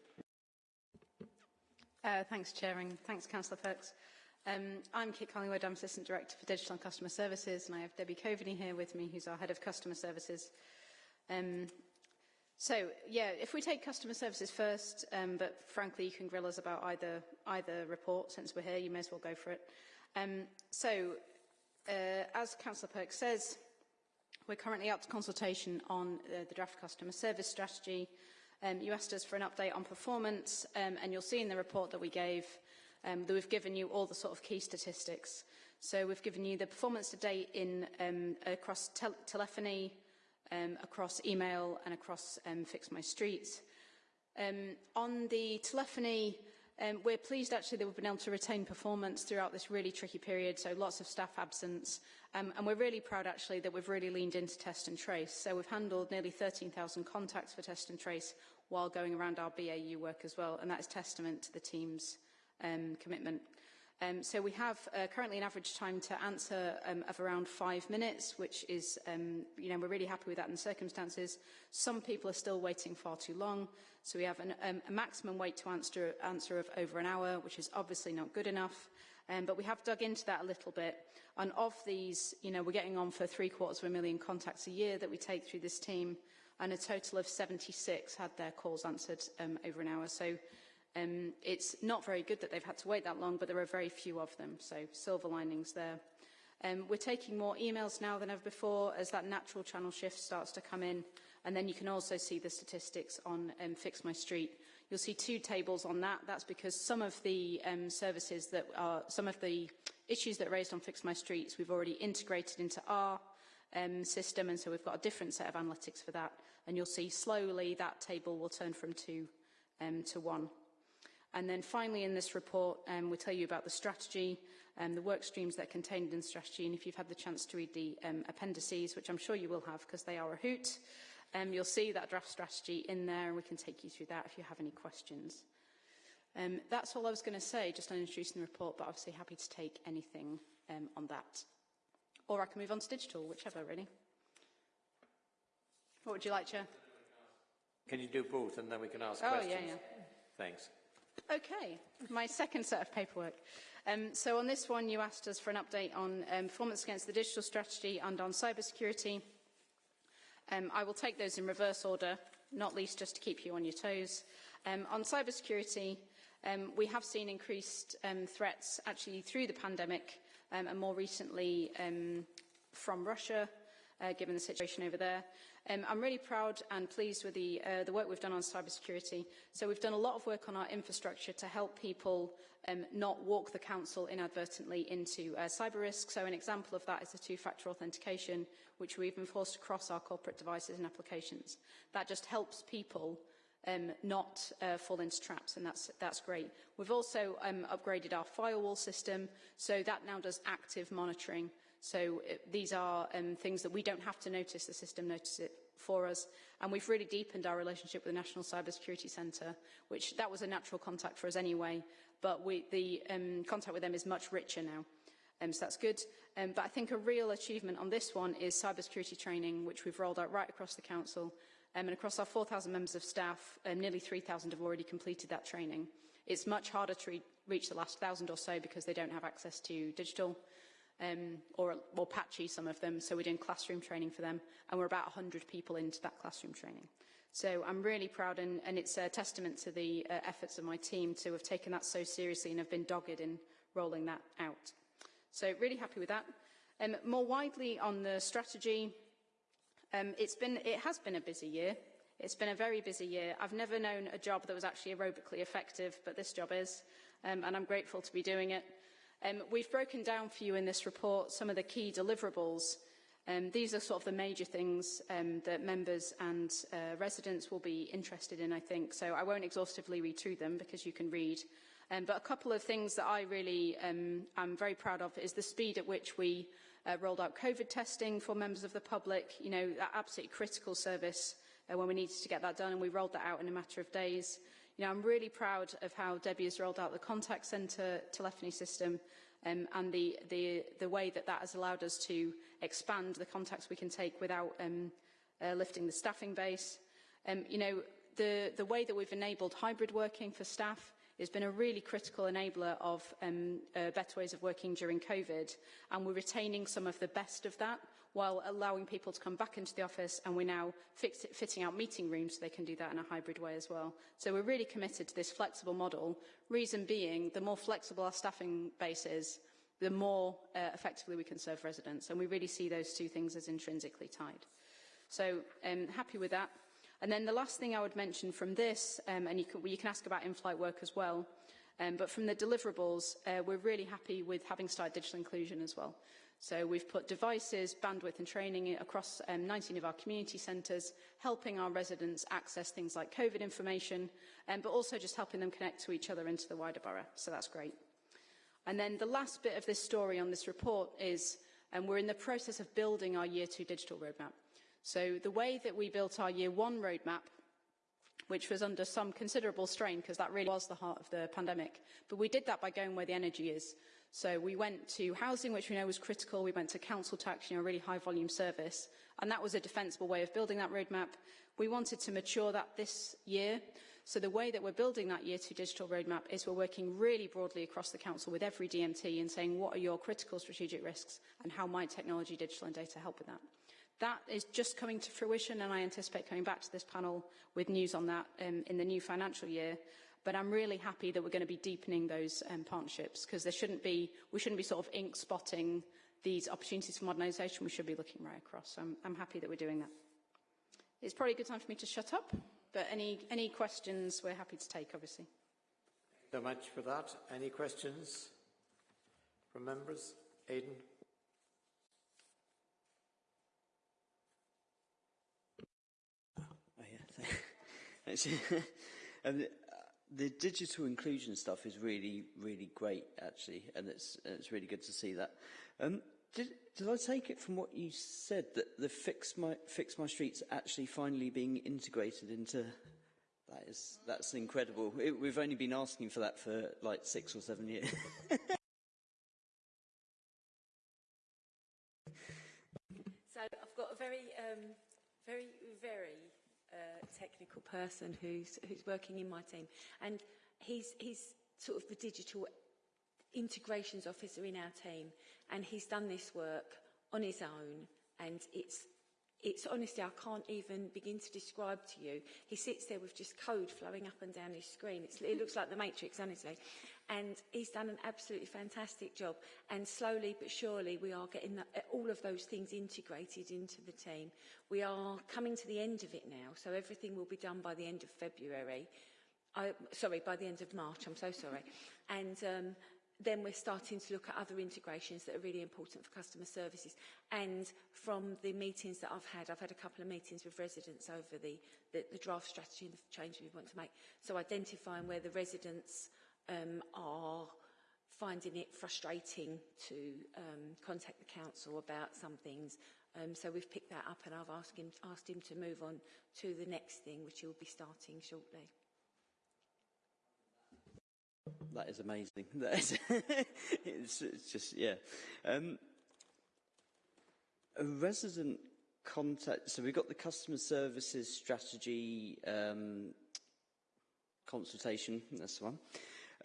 Uh, thanks, Chair, and thanks, Councillor Perks. Um, I'm Kit Collingwood, I'm Assistant Director for Digital and Customer Services, and I have Debbie Coveney here with me, who's our Head of Customer Services. Um, so, yeah, if we take customer services first, um, but frankly you can grill us about either, either report, since we're here, you may as well go for it. Um, so, uh, as Councillor Perks says, we're currently up to consultation on uh, the draft customer service strategy. Um, you asked us for an update on performance, um, and you'll see in the report that we gave um, that we've given you all the sort of key statistics. So we've given you the performance to date in um, across tel telephony, um, across email and across um, Fix My Streets. Um, on the telephony, um, we're pleased actually that we've been able to retain performance throughout this really tricky period, so lots of staff absence. Um, and we're really proud actually that we've really leaned into test and trace. So we've handled nearly 13,000 contacts for test and trace while going around our BAU work as well. And that is testament to the team's um, commitment. Um, so we have uh, currently an average time to answer um, of around five minutes, which is, um, you know, we're really happy with that in the circumstances. Some people are still waiting far too long. So we have an, um, a maximum wait to answer, answer of over an hour, which is obviously not good enough. Um, but we have dug into that a little bit. And of these, you know, we're getting on for three quarters of a million contacts a year that we take through this team. And a total of 76 had their calls answered um, over an hour. So Um, it's not very good that they've had to wait that long, but there are very few of them, so silver linings there. Um, we're taking more emails now than ever before as that natural channel shift starts to come in. And then you can also see the statistics on um, Fix My Street. You'll see two tables on that. That's because some of the um, services that are, some of the issues that are raised on Fix My Streets, we've already integrated into our um, system. And so we've got a different set of analytics for that. And you'll see slowly that table will turn from two um, to one. And then finally in this report, um, we tell you about the strategy, and um, the work streams that are contained in the strategy. And if you've had the chance to read the um, appendices, which I'm sure you will have because they are a hoot, um, you'll see that draft strategy in there and we can take you through that if you have any questions. Um, that's all I was going to say, just on introducing the report, but obviously happy to take anything um, on that. Or I can move on to digital, whichever, really. What would you like, Chair? Can you do both and then we can ask oh, questions? Oh, yeah, yeah. Thanks. Okay, my second set of paperwork. Um, so on this one, you asked us for an update on um, performance against the digital strategy and on cybersecurity. Um, I will take those in reverse order, not least just to keep you on your toes. Um, on cybersecurity, um, we have seen increased um, threats actually through the pandemic um, and more recently um, from Russia, uh, given the situation over there. Um, I'm really proud and pleased with the, uh, the work we've done on cybersecurity. So we've done a lot of work on our infrastructure to help people um, not walk the council inadvertently into uh, cyber risk. So an example of that is the two-factor authentication, which we've enforced across our corporate devices and applications. That just helps people um, not uh, fall into traps, and that's, that's great. We've also um, upgraded our firewall system, so that now does active monitoring So it, these are um, things that we don't have to notice, the system notices it for us. And we've really deepened our relationship with the National Cybersecurity Centre, which that was a natural contact for us anyway, but we, the um, contact with them is much richer now. Um, so that's good. Um, but I think a real achievement on this one is cybersecurity training, which we've rolled out right across the Council. Um, and across our 4,000 members of staff, um, nearly 3,000 have already completed that training. It's much harder to re reach the last 1,000 or so because they don't have access to digital. Um, or, or patchy, some of them. So we're doing classroom training for them, and we're about 100 people into that classroom training. So I'm really proud, and, and it's a testament to the uh, efforts of my team to have taken that so seriously and have been dogged in rolling that out. So really happy with that. Um, more widely on the strategy, um, it's been, it has been a busy year. It's been a very busy year. I've never known a job that was actually aerobically effective, but this job is, um, and I'm grateful to be doing it. Um, we've broken down for you in this report some of the key deliverables. Um, these are sort of the major things um, that members and uh, residents will be interested in, I think. So I won't exhaustively read through them because you can read. Um, but a couple of things that I really um, am very proud of is the speed at which we uh, rolled out COVID testing for members of the public. You know, that absolutely critical service uh, when we needed to get that done, and we rolled that out in a matter of days. You know, I'm really proud of how Debbie has rolled out the contact centre telephony system um, and the, the, the way that that has allowed us to expand the contacts we can take without um, uh, lifting the staffing base. Um, you know, the, the way that we've enabled hybrid working for staff has been a really critical enabler of um, uh, better ways of working during COVID, and we're retaining some of the best of that while allowing people to come back into the office, and we're now fix it, fitting out meeting rooms so they can do that in a hybrid way as well. So we're really committed to this flexible model, reason being the more flexible our staffing base is, the more uh, effectively we can serve residents, and we really see those two things as intrinsically tied. So um, happy with that. And then the last thing I would mention from this, um, and you can, you can ask about in-flight work as well, um, but from the deliverables, uh, we're really happy with having started digital inclusion as well. So we've put devices, bandwidth and training across um, 19 of our community centres, helping our residents access things like COVID information, um, but also just helping them connect to each other into the wider borough. So that's great. And then the last bit of this story on this report is um, we're in the process of building our year two digital roadmap. So the way that we built our year one roadmap, which was under some considerable strain because that really was the heart of the pandemic, but we did that by going where the energy is. So we went to housing, which we know was critical. We went to council tax, you know, a really high volume service. And that was a defensible way of building that roadmap. We wanted to mature that this year. So the way that we're building that year two digital roadmap is we're working really broadly across the council with every DMT and saying what are your critical strategic risks and how might technology, digital and data help with that. That is just coming to fruition and I anticipate coming back to this panel with news on that um, in the new financial year. But I'm really happy that we're going to be deepening those um, partnerships because there shouldn't be, we shouldn't be sort of ink spotting these opportunities for modernisation. We should be looking right across. So I'm, I'm happy that we're doing that. It's probably a good time for me to shut up, but any, any questions we're happy to take, obviously. Thank you so much for that. Any questions from members? Aidan? Actually, and the, the digital inclusion stuff is really, really great, actually, and it's, it's really good to see that. Um, did, did I take it from what you said that the Fix My, Fix My Streets actually finally being integrated into... That is, that's incredible. It, we've only been asking for that for like six or seven years. so I've got a very, um, very, very technical person who's, who's working in my team. And he's, he's sort of the digital integrations officer in our team. And he's done this work on his own. And it's, it's honestly, I can't even begin to describe to you. He sits there with just code flowing up and down his screen. It's, it looks like the Matrix, honestly. And he's done an absolutely fantastic job. And slowly but surely, we are getting the, all of those things integrated into the team. We are coming to the end of it now, so everything will be done by the end of February. I, sorry, by the end of March, I'm so sorry. And um, then we're starting to look at other integrations that are really important for customer services. And from the meetings that I've had, I've had a couple of meetings with residents over the, the, the draft strategy and the change we want to make. So identifying where the residents um, are finding it frustrating to um, contact the council about some things. Um, so we've picked that up and I've asked him, asked him to move on to the next thing, which he'll be starting shortly. That is amazing. That is it's, it's just, yeah. Um, a resident contact, so we've got the customer services strategy um, consultation, that's the one.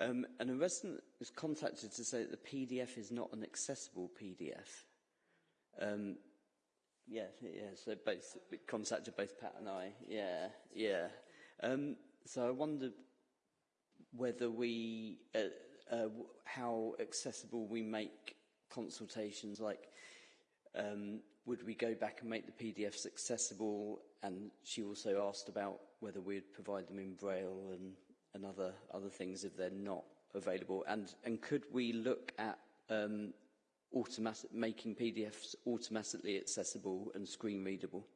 Um, and a resident was contacted to say that the PDF is not an accessible PDF. Um, yeah, yeah, so both, contacted both Pat and I, yeah, yeah. Um, so I wondered whether we, uh, uh, how accessible we make consultations, like um, would we go back and make the PDFs accessible? And she also asked about whether we'd provide them in Braille and, and other, other things if they're not available. And, and could we look at um, automatic, making PDFs automatically accessible and screen readable?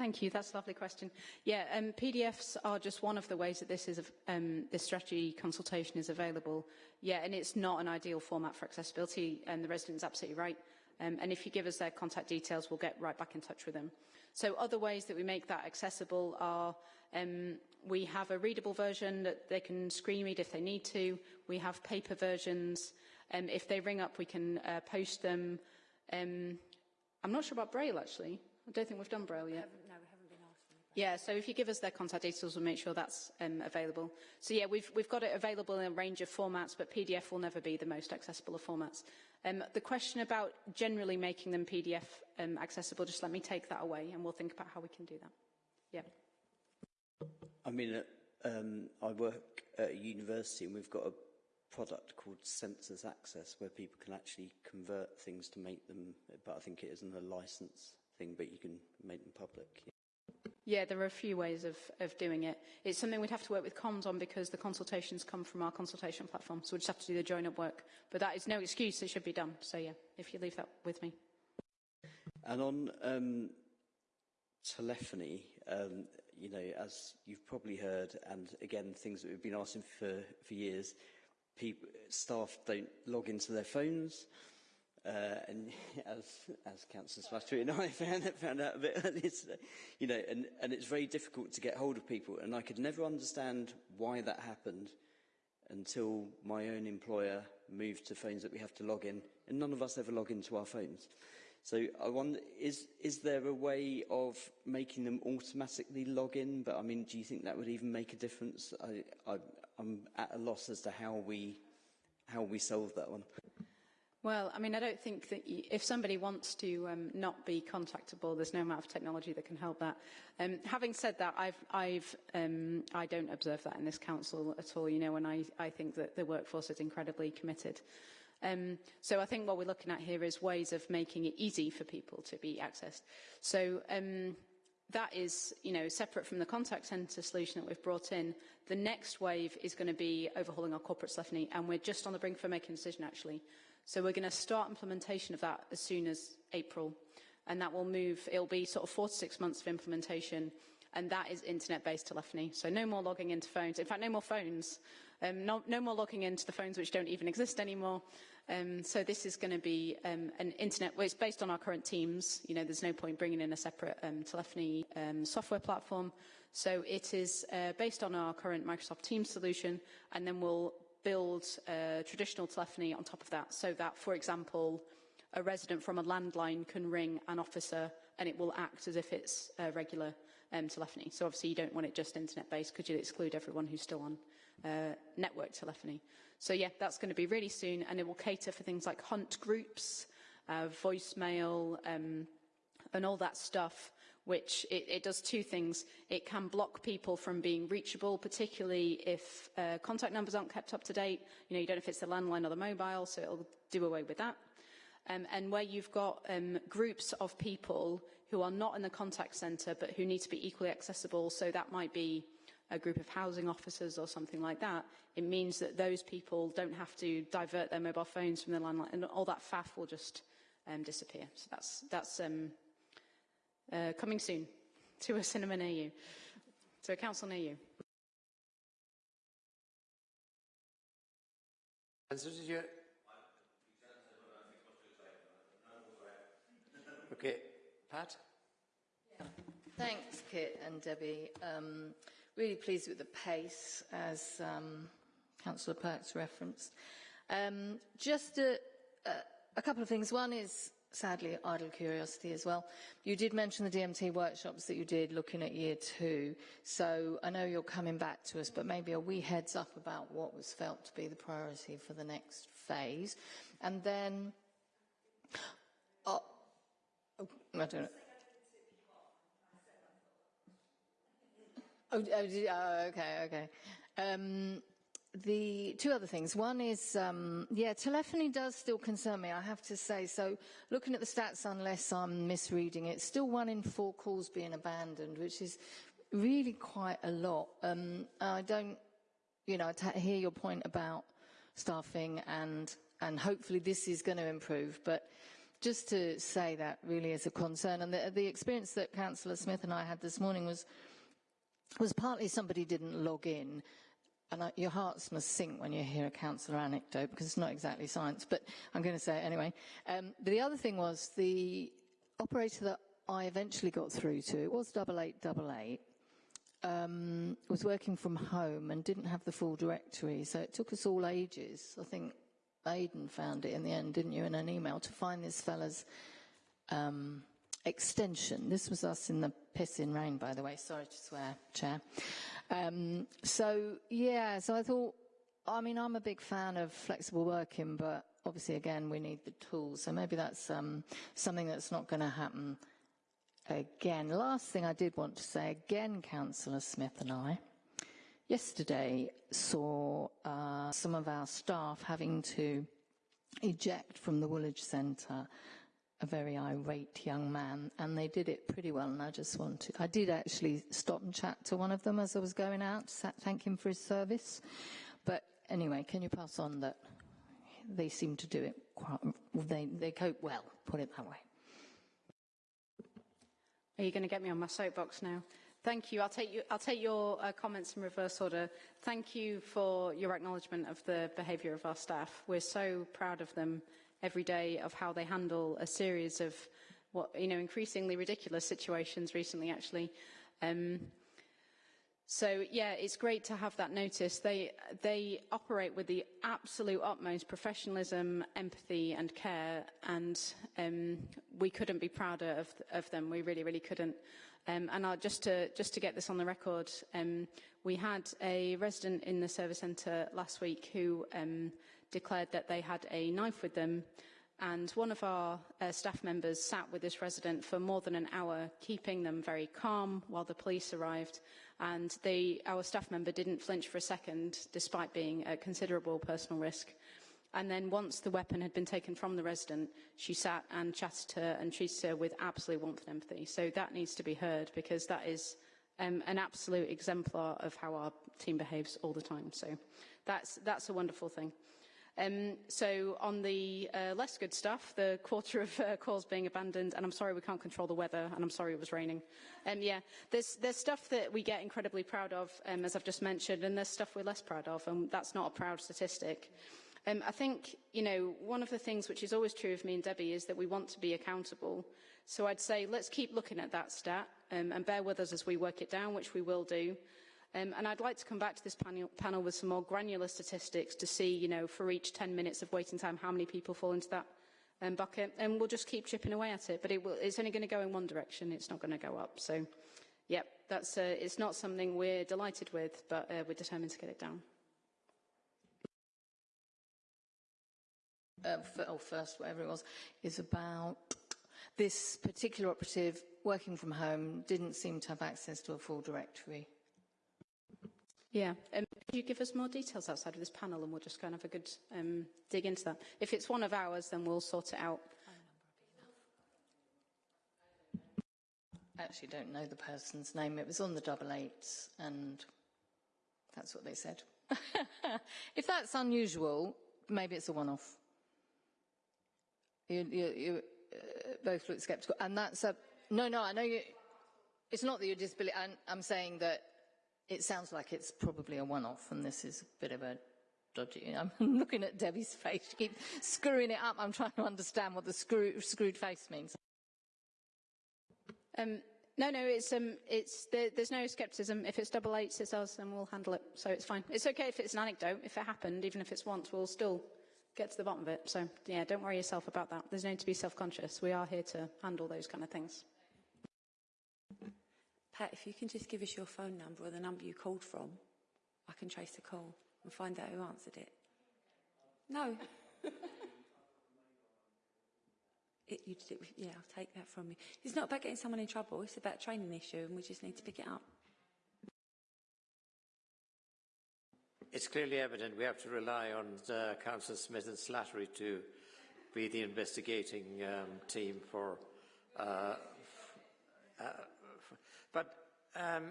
Thank you. That's a lovely question. Yeah, um, PDFs are just one of the ways that this is um, this strategy consultation is available. Yeah, and it's not an ideal format for accessibility, and the resident is absolutely right. Um, and if you give us their contact details, we'll get right back in touch with them. So other ways that we make that accessible are um, we have a readable version that they can screen read if they need to. We have paper versions. Um, if they ring up, we can uh, post them. Um, I'm not sure about Braille, actually. I don't think we've done Braille yet. No, we haven't been asked. Yeah, so if you give us their contact details, we'll make sure that's um, available. So yeah, we've, we've got it available in a range of formats, but PDF will never be the most accessible of formats. Um, the question about generally making them PDF um, accessible, just let me take that away and we'll think about how we can do that. Yeah. I mean, uh, um, I work at a university and we've got a product called SensusAccess where people can actually convert things to make them, but I think it isn't a license thing, but you can make them public. Yeah, there are a few ways of, of doing it. It's something we'd have to work with comms on because the consultations come from our consultation platform, so we just have to do the join-up work. But that is no excuse, it should be done. So yeah, if you leave that with me. And on um, telephony, um, you know, as you've probably heard, and again, things that we've been asking for, for years, people, staff don't log into their phones. Uh, and as, as Councillor Slattery and I found, found out a bit earlier today, you know, and, and it's very difficult to get hold of people. And I could never understand why that happened until my own employer moved to phones that we have to log in. And none of us ever log into our phones. So I wonder, is, is there a way of making them automatically log in? But I mean, do you think that would even make a difference? I, I, I'm at a loss as to how we, how we solve that one. Well, I mean, I don't think that y if somebody wants to um, not be contactable, there's no amount of technology that can help that. Um, having said that, I've, I've, um, I don't observe that in this council at all, you know, and I, I think that the workforce is incredibly committed. Um, so I think what we're looking at here is ways of making it easy for people to be accessed. So um, that is, you know, separate from the contact centre solution that we've brought in. The next wave is going to be overhauling our corporate telephony, and we're just on the brink of making a decision, actually. So we're going to start implementation of that as soon as April, and that will move, it'll be sort of four to six months of implementation, and that is internet-based telephony. So no more logging into phones. In fact, no more phones. Um, no, no more logging into the phones which don't even exist anymore. Um, so this is going to be um, an internet, well, it's based on our current teams. You know, there's no point bringing in a separate um, telephony um, software platform. So it is uh, based on our current Microsoft Teams solution, and then we'll build uh, traditional telephony on top of that. So that, for example, a resident from a landline can ring an officer and it will act as if it's uh, regular um, telephony. So obviously you don't want it just internet-based because you'll exclude everyone who's still on uh, network telephony. So yeah, that's going to be really soon, and it will cater for things like hunt groups, uh, voicemail, um, and all that stuff, which it, it does two things. It can block people from being reachable, particularly if uh, contact numbers aren't kept up to date. You know, you don't know if it's the landline or the mobile, so it'll do away with that. Um, and where you've got um, groups of people who are not in the contact centre but who need to be equally accessible, so that might be a group of housing officers or something like that, it means that those people don't have to divert their mobile phones from the landline, and all that faff will just um, disappear. So that's, that's um, uh, coming soon to a cinema near you, to a council near you. And so did you... Okay, Pat? Yeah. Thanks, Kit and Debbie. Um, really pleased with the pace, as um, Councillor Perks referenced. Um, just a, a, a couple of things. One is, sadly, idle curiosity as well. You did mention the DMT workshops that you did looking at year two. So I know you're coming back to us, but maybe a wee heads up about what was felt to be the priority for the next phase. And then, oh, oh I don't know. Oh, oh, oh okay, okay. Um, the two other things. One is, um, yeah, telephony does still concern me, I have to say. So looking at the stats, unless I'm misreading it, still one in four calls being abandoned, which is really quite a lot. Um, I don't, you know, I hear your point about staffing and, and hopefully this is going to improve, but just to say that really is a concern. And the, the experience that Councillor Smith and I had this morning was was partly somebody didn't log in and I, your hearts must sink when you hear a councillor anecdote because it's not exactly science, but I'm going to say it anyway. Um, the other thing was the operator that I eventually got through to, it was double eight double eight, um, was working from home and didn't have the full directory, so it took us all ages. I think Aidan found it in the end, didn't you, in an email to find this fella's um, extension. This was us in the pissing rain, by the way. Sorry to swear, Chair. Um, so, yeah, so I thought, I mean, I'm a big fan of flexible working, but obviously, again, we need the tools. So maybe that's um, something that's not going to happen again. Last thing I did want to say, again, Councillor Smith and I, yesterday saw uh, some of our staff having to eject from the Woolwich Centre a very irate young man, and they did it pretty well. And I just want to, I did actually stop and chat to one of them as I was going out to thank him for his service. But anyway, can you pass on that they seem to do it quite, they, they cope well, put it that way. Are you going to get me on my soapbox now? Thank you. I'll take, you, I'll take your uh, comments in reverse order. Thank you for your acknowledgement of the behaviour of our staff. We're so proud of them every day of how they handle a series of what you know increasingly ridiculous situations recently actually. Um, so yeah it's great to have that notice. They they operate with the absolute utmost professionalism empathy and care and um, we couldn't be prouder of, of them. We really really couldn't. Um, and I'll, just to just to get this on the record um, we had a resident in the service centre last week who um, declared that they had a knife with them and one of our uh, staff members sat with this resident for more than an hour, keeping them very calm while the police arrived. And they, our staff member didn't flinch for a second, despite being at considerable personal risk. And then once the weapon had been taken from the resident, she sat and chatted to her and treated her with absolute warmth and empathy. So that needs to be heard because that is um, an absolute exemplar of how our team behaves all the time. So that's, that's a wonderful thing. Um, so on the uh, less good stuff, the quarter of uh, calls being abandoned, and I'm sorry we can't control the weather, and I'm sorry it was raining. Um, yeah, there's, there's stuff that we get incredibly proud of, um, as I've just mentioned, and there's stuff we're less proud of, and that's not a proud statistic. Um, I think, you know, one of the things which is always true of me and Debbie is that we want to be accountable. So I'd say let's keep looking at that stat um, and bear with us as we work it down, which we will do. Um, and I'd like to come back to this panel, panel with some more granular statistics to see, you know, for each 10 minutes of waiting time, how many people fall into that um, bucket. And we'll just keep chipping away at it. But it will, it's only going to go in one direction. It's not going to go up. So, yep, that's, uh, it's not something we're delighted with, but uh, we're determined to get it down. Uh, oh, first, whatever it was, is about this particular operative working from home didn't seem to have access to a full directory. Yeah. Um, could you give us more details outside of this panel and we'll just kind of have a good um, dig into that? If it's one of ours, then we'll sort it out. I actually don't know the person's name. It was on the double eights and that's what they said. if that's unusual, maybe it's a one-off. You, you, you uh, both look sceptical. And that's a... No, no, I know you... It's not that you're disbelieving. I'm saying that it sounds like it's probably a one-off, and this is a bit of a dodgy. I'm looking at Debbie's face. She keeps screwing it up. I'm trying to understand what the screw, screwed face means. Um, no, no, it's, um, it's, there, there's no scepticism. If it's double eights, it's us, and we'll handle it. So it's fine. It's okay if it's an anecdote. If it happened, even if it's once, we'll still get to the bottom of it. So, yeah, don't worry yourself about that. There's no need to be self-conscious. We are here to handle those kind of things. Pat, if you can just give us your phone number or the number you called from, I can trace the call and find out who answered it. No. it, you, yeah, I'll take that from you. It's not about getting someone in trouble, it's about a training issue and we just need to pick it up. It's clearly evident we have to rely on uh, Councillor Smith and Slattery to be the investigating um, team for uh, uh, but um,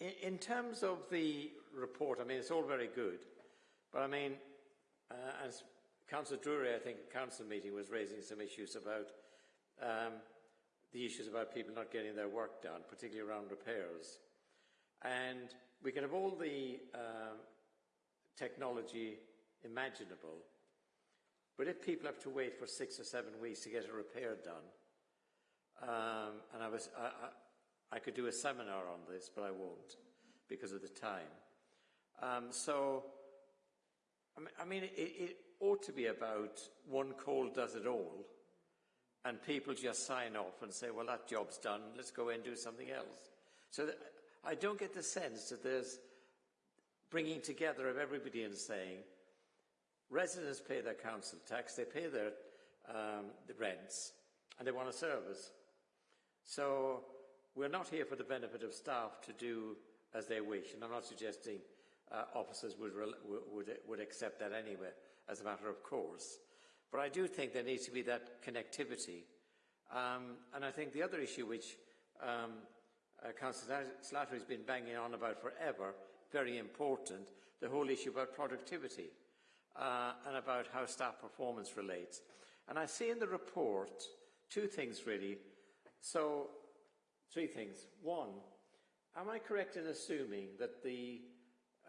in, in, terms of the report, I mean, it's all very good. But I mean, uh, as Councillor Drury, I think, council meeting was raising some issues about um, the issues about people not getting their work done, particularly around repairs. And we can have all the um, technology imaginable, but if people have to wait for six or seven weeks to get a repair done, um, and I was, I, I could do a seminar on this, but I won't because of the time. Um, so, I mean, it, it ought to be about one call does it all, and people just sign off and say, well, that job's done, let's go and do something else. So I don't get the sense that there's bringing together of everybody and saying, residents pay their council tax, they pay their um, the rents, and they want a service. So we're not here for the benefit of staff to do as they wish, and I'm not suggesting uh, officers would, would, would accept that anyway, as a matter of course. But I do think there needs to be that connectivity. Um, and I think the other issue which um, uh, Councillor Slattery has been banging on about forever, very important, the whole issue about productivity uh, and about how staff performance relates. And I see in the report two things really. So, three things. One, am I correct in assuming that the,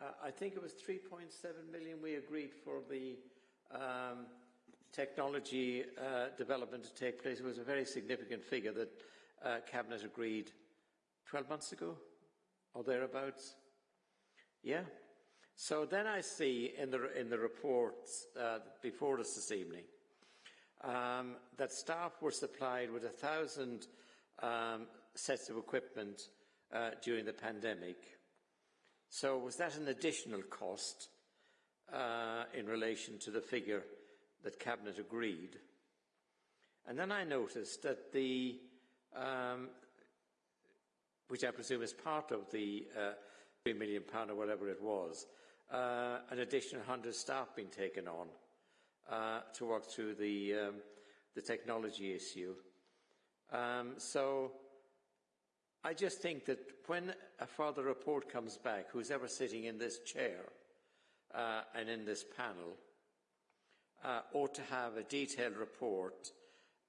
uh, I think it was 3.7 million we agreed for the um, technology uh, development to take place. It was a very significant figure that uh, Cabinet agreed 12 months ago or thereabouts. Yeah? So then I see in the, in the reports uh, before us this evening um, that staff were supplied with a thousand um, sets of equipment uh, during the pandemic. So was that an additional cost uh, in relation to the figure that Cabinet agreed? And then I noticed that the, um, which I presume is part of the uh, £3 million or whatever it was, uh, an additional 100 staff being taken on uh, to work through the, um, the technology issue. Um, so I just think that when a further report comes back, who's ever sitting in this chair uh, and in this panel, uh, ought to have a detailed report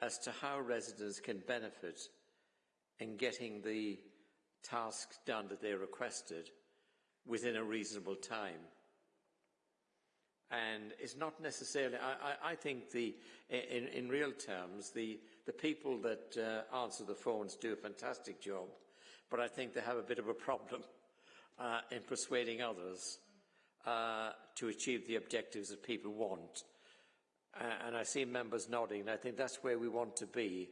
as to how residents can benefit in getting the tasks done that they requested within a reasonable time. And it's not necessarily, I, I, I think the, in, in, real terms, the, the people that uh, answer the phones do a fantastic job, but I think they have a bit of a problem uh, in persuading others uh, to achieve the objectives that people want. and I see members nodding, and I think that's where we want to be,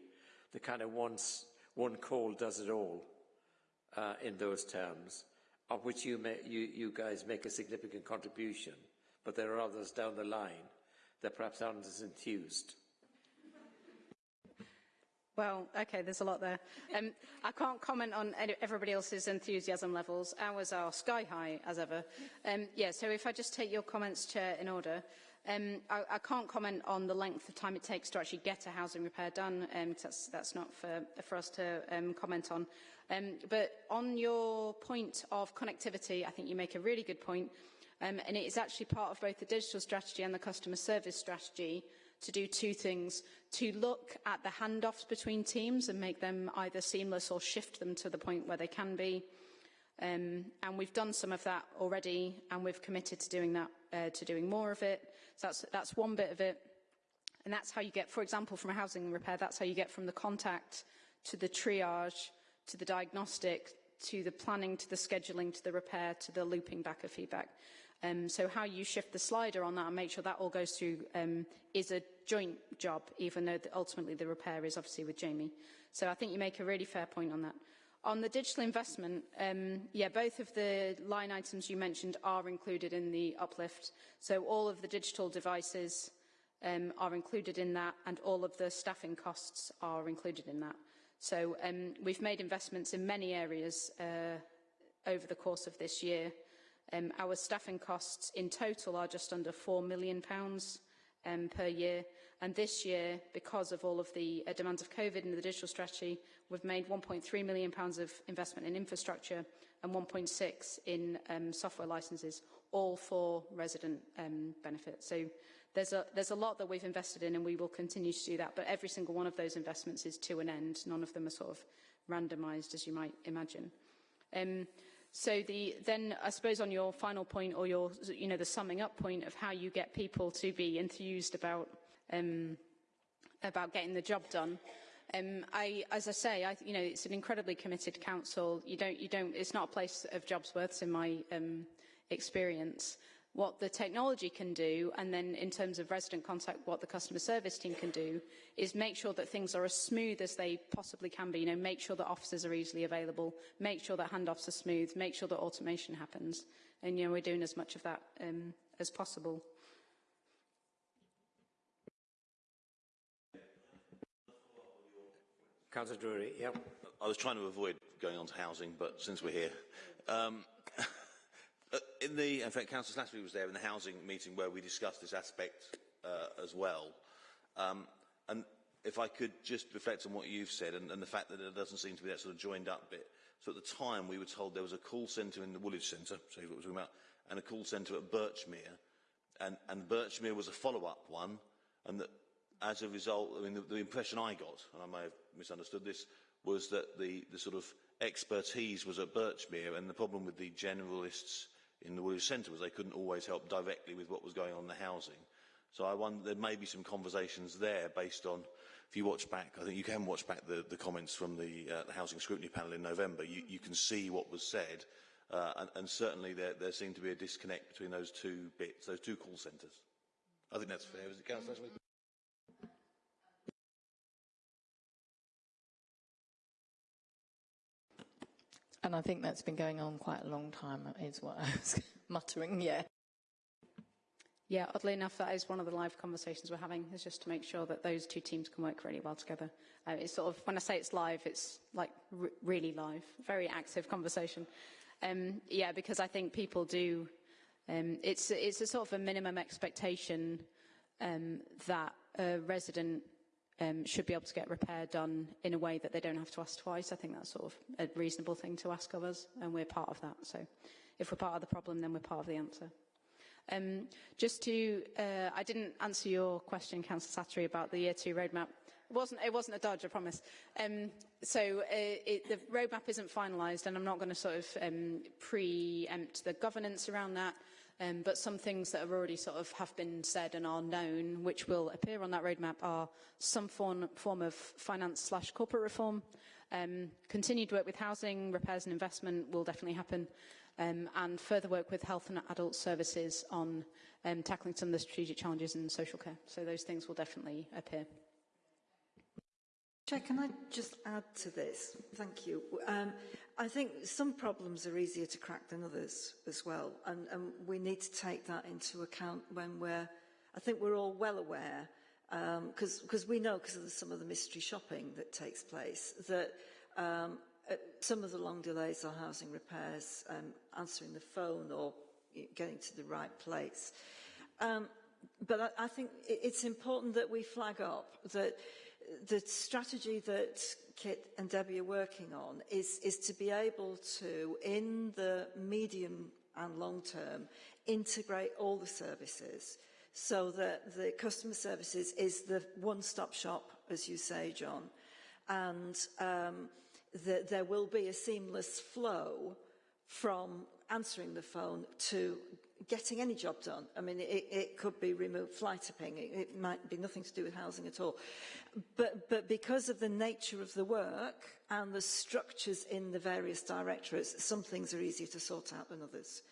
the kind of once, one call does it all uh, in those terms of which you, may, you, you guys make a significant contribution, but there are others down the line that perhaps aren't as enthused. Well, okay, there's a lot there. Um, I can't comment on everybody else's enthusiasm levels. Ours are sky high, as ever. Um, yeah, so if I just take your comments, Chair, in order. Um, I, I can't comment on the length of time it takes to actually get a housing repair done. Um, that's, that's not for, for us to um, comment on. Um, but on your point of connectivity, I think you make a really good point. Um, and it is actually part of both the digital strategy and the customer service strategy to do two things. To look at the handoffs between teams and make them either seamless or shift them to the point where they can be. Um, and we've done some of that already and we've committed to doing that, uh, to doing more of it. So that's, that's one bit of it. And that's how you get, for example, from a housing repair, that's how you get from the contact to the triage to the diagnostic, to the planning, to the scheduling, to the repair, to the looping back of feedback. Um, so how you shift the slider on that and make sure that all goes through um, is a joint job, even though the, ultimately the repair is obviously with Jamie. So I think you make a really fair point on that. On the digital investment, um, yeah, both of the line items you mentioned are included in the uplift. So all of the digital devices um, are included in that and all of the staffing costs are included in that. So um, we've made investments in many areas uh, over the course of this year. Um, our staffing costs in total are just under £4 million pounds, um, per year. And this year, because of all of the uh, demands of COVID and the digital strategy, we've made £1.3 million pounds of investment in infrastructure and 1.6 in um, software licenses, all for resident um, benefit. So there's a, there's a lot that we've invested in and we will continue to do that. But every single one of those investments is to an end. None of them are sort of randomised, as you might imagine. Um, so the, then I suppose on your final point or your, you know, the summing up point of how you get people to be enthused about, um, about getting the job done, um, I, as I say, I, you know, it's an incredibly committed council. You don't, you don't, it's not a place of jobs worths in my um, experience what the technology can do, and then in terms of resident contact, what the customer service team can do, is make sure that things are as smooth as they possibly can be. You know, make sure that officers are easily available, make sure that handoffs are smooth, make sure that automation happens. And, you know, we're doing as much of that um, as possible. Councillor Drury, yeah. I was trying to avoid going on to housing, but since we're here, um, Uh, in the, in fact, Councillor Slattery was there in the housing meeting where we discussed this aspect uh, as well. Um, and if I could just reflect on what you've said and, and the fact that there doesn't seem to be that sort of joined up bit. So at the time we were told there was a call centre in the Woolwich Centre, so what we're talking about, and a call centre at Birchmere. And, and Birchmere was a follow-up one, and that as a result, I mean, the, the impression I got, and I may have misunderstood this, was that the, the sort of expertise was at Birchmere, and the problem with the generalists in the Woolwich Centre was they couldn't always help directly with what was going on in the housing. So I wonder, there may be some conversations there based on, if you watch back, I think you can watch back the, the comments from the, uh, the Housing Scrutiny Panel in November, you, you can see what was said, uh, and, and certainly there, there seemed to be a disconnect between those two bits, those two call centres. I think that's fair, is it, Councillor And I think that's been going on quite a long time, is what I was muttering, yeah. Yeah, oddly enough, that is one of the live conversations we're having, is just to make sure that those two teams can work really well together. Uh, it's sort of, when I say it's live, it's like really live, very active conversation. Um, yeah, because I think people do, um, it's, it's a sort of a minimum expectation um, that a resident um, should be able to get repair done in a way that they don't have to ask twice. I think that's sort of a reasonable thing to ask of us, and we're part of that. So if we're part of the problem, then we're part of the answer. Um, just to, uh, I didn't answer your question, Councillor Slattery, about the year two roadmap. It wasn't, it wasn't a dodge, I promise. Um, so uh, it, the roadmap isn't finalised, and I'm not going to sort of um, preempt the governance around that. Um, but some things that have already sort of have been said and are known, which will appear on that roadmap, are some form, form of finance slash corporate reform. Um, continued work with housing, repairs and investment will definitely happen. Um, and further work with health and adult services on um, tackling some of the strategic challenges in social care. So those things will definitely appear. Chair, can I just add to this? Thank you. Um, I think some problems are easier to crack than others as well, and, and we need to take that into account when we're, I think we're all well aware, because um, we know because of some of the mystery shopping that takes place, that um, uh, some of the long delays are housing repairs, um, answering the phone or getting to the right place. Um, but I, I think it's important that we flag up that the strategy that Kit and Debbie are working on is, is to be able to, in the medium and long term, integrate all the services so that the customer services is the one-stop shop, as you say, John, and um, that there will be a seamless flow from answering the phone to getting any job done. I mean, it, it could be remote fly tipping. It, it might be nothing to do with housing at all. But, but because of the nature of the work and the structures in the various directorates, some things are easier to sort out than others.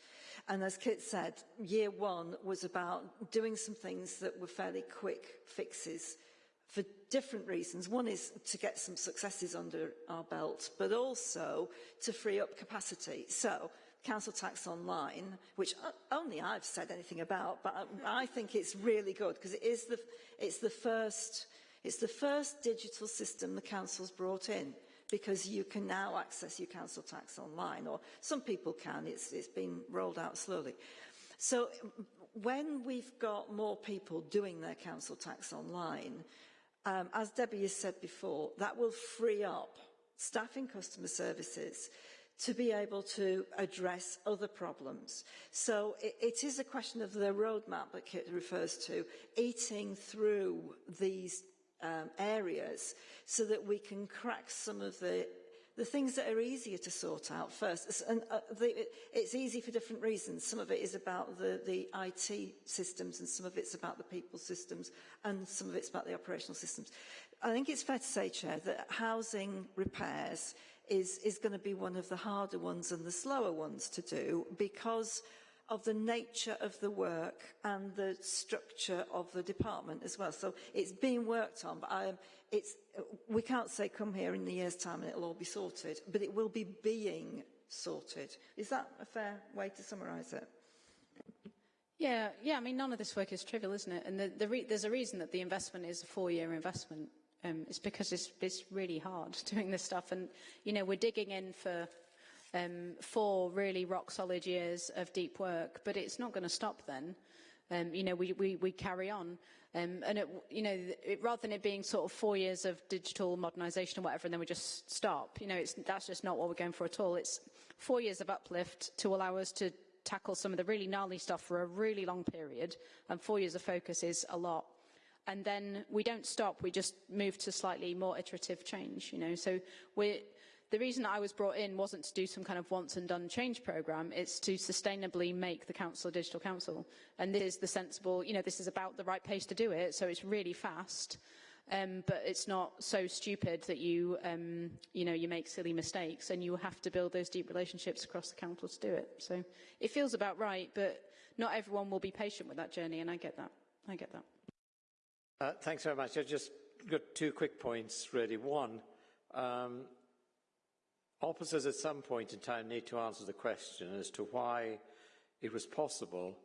And as Kit said, year one was about doing some things that were fairly quick fixes for different reasons. One is to get some successes under our belt, but also to free up capacity. So council tax online, which only I've said anything about, but I, I think it's really good because it is the, it's the first, it's the first digital system the council's brought in because you can now access your council tax online, or some people can, it's, it's been rolled out slowly. So when we've got more people doing their council tax online, um, as Debbie has said before, that will free up staff in customer services to be able to address other problems. So it, it is a question of the roadmap that Kit refers to, eating through these um, areas so that we can crack some of the the things that are easier to sort out first. And uh, the, it's easy for different reasons. Some of it is about the, the IT systems and some of it's about the people systems and some of it's about the operational systems. I think it's fair to say, Chair, that housing repairs is, is going to be one of the harder ones and the slower ones to do because of the nature of the work and the structure of the department as well. So it's being worked on, but I, it's, we can't say come here in the year's time and it'll all be sorted, but it will be being sorted. Is that a fair way to summarise it? Yeah, yeah. I mean, none of this work is trivial, isn't it? And the, the re there's a reason that the investment is a four-year investment. Um, it's because it's, it's really hard doing this stuff, and you know we're digging in for um, four really rock-solid years of deep work, but it's not going to stop then. Um, you know, we, we, we carry on. Um, and, it, you know, it, rather than it being sort of four years of digital modernisation or whatever, and then we just stop, you know, that's just not what we're going for at all. It's four years of uplift to allow us to tackle some of the really gnarly stuff for a really long period, and four years of focus is a lot. And then we don't stop, we just move to slightly more iterative change, you know. So the reason I was brought in wasn't to do some kind of once and done change programme, it's to sustainably make the council a digital council. And this is the sensible, you know, this is about the right pace to do it, so it's really fast. Um, but it's not so stupid that you, um, you know, you make silly mistakes and you have to build those deep relationships across the council to do it. So it feels about right, but not everyone will be patient with that journey, and I get that. I get that. Uh, thanks very much. I just got two quick points, really. One, um, Officers at some point in time need to answer the question as to why it was possible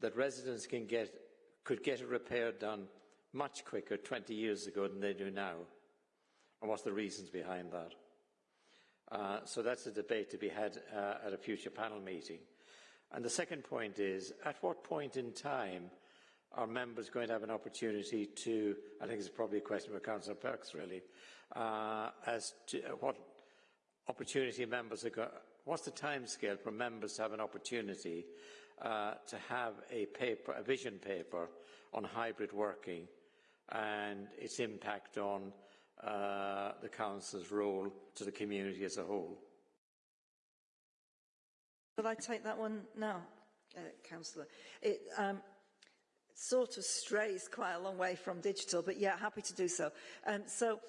that residents can get, could get a repair done much quicker 20 years ago than they do now. And what's the reasons behind that? Uh, so that's a debate to be had uh, at a future panel meeting. And the second point is, at what point in time are members going to have an opportunity to, I think it's probably a question for Councillor Perks really, uh, as to uh, what opportunity members have got, what's the timescale for members to have an opportunity uh, to have a paper, a vision paper on hybrid working and its impact on uh, the council's role to the community as a whole? Will I take that one now, uh, Councillor? It um, sort of strays quite a long way from digital, but yeah, happy to do so. Um, so,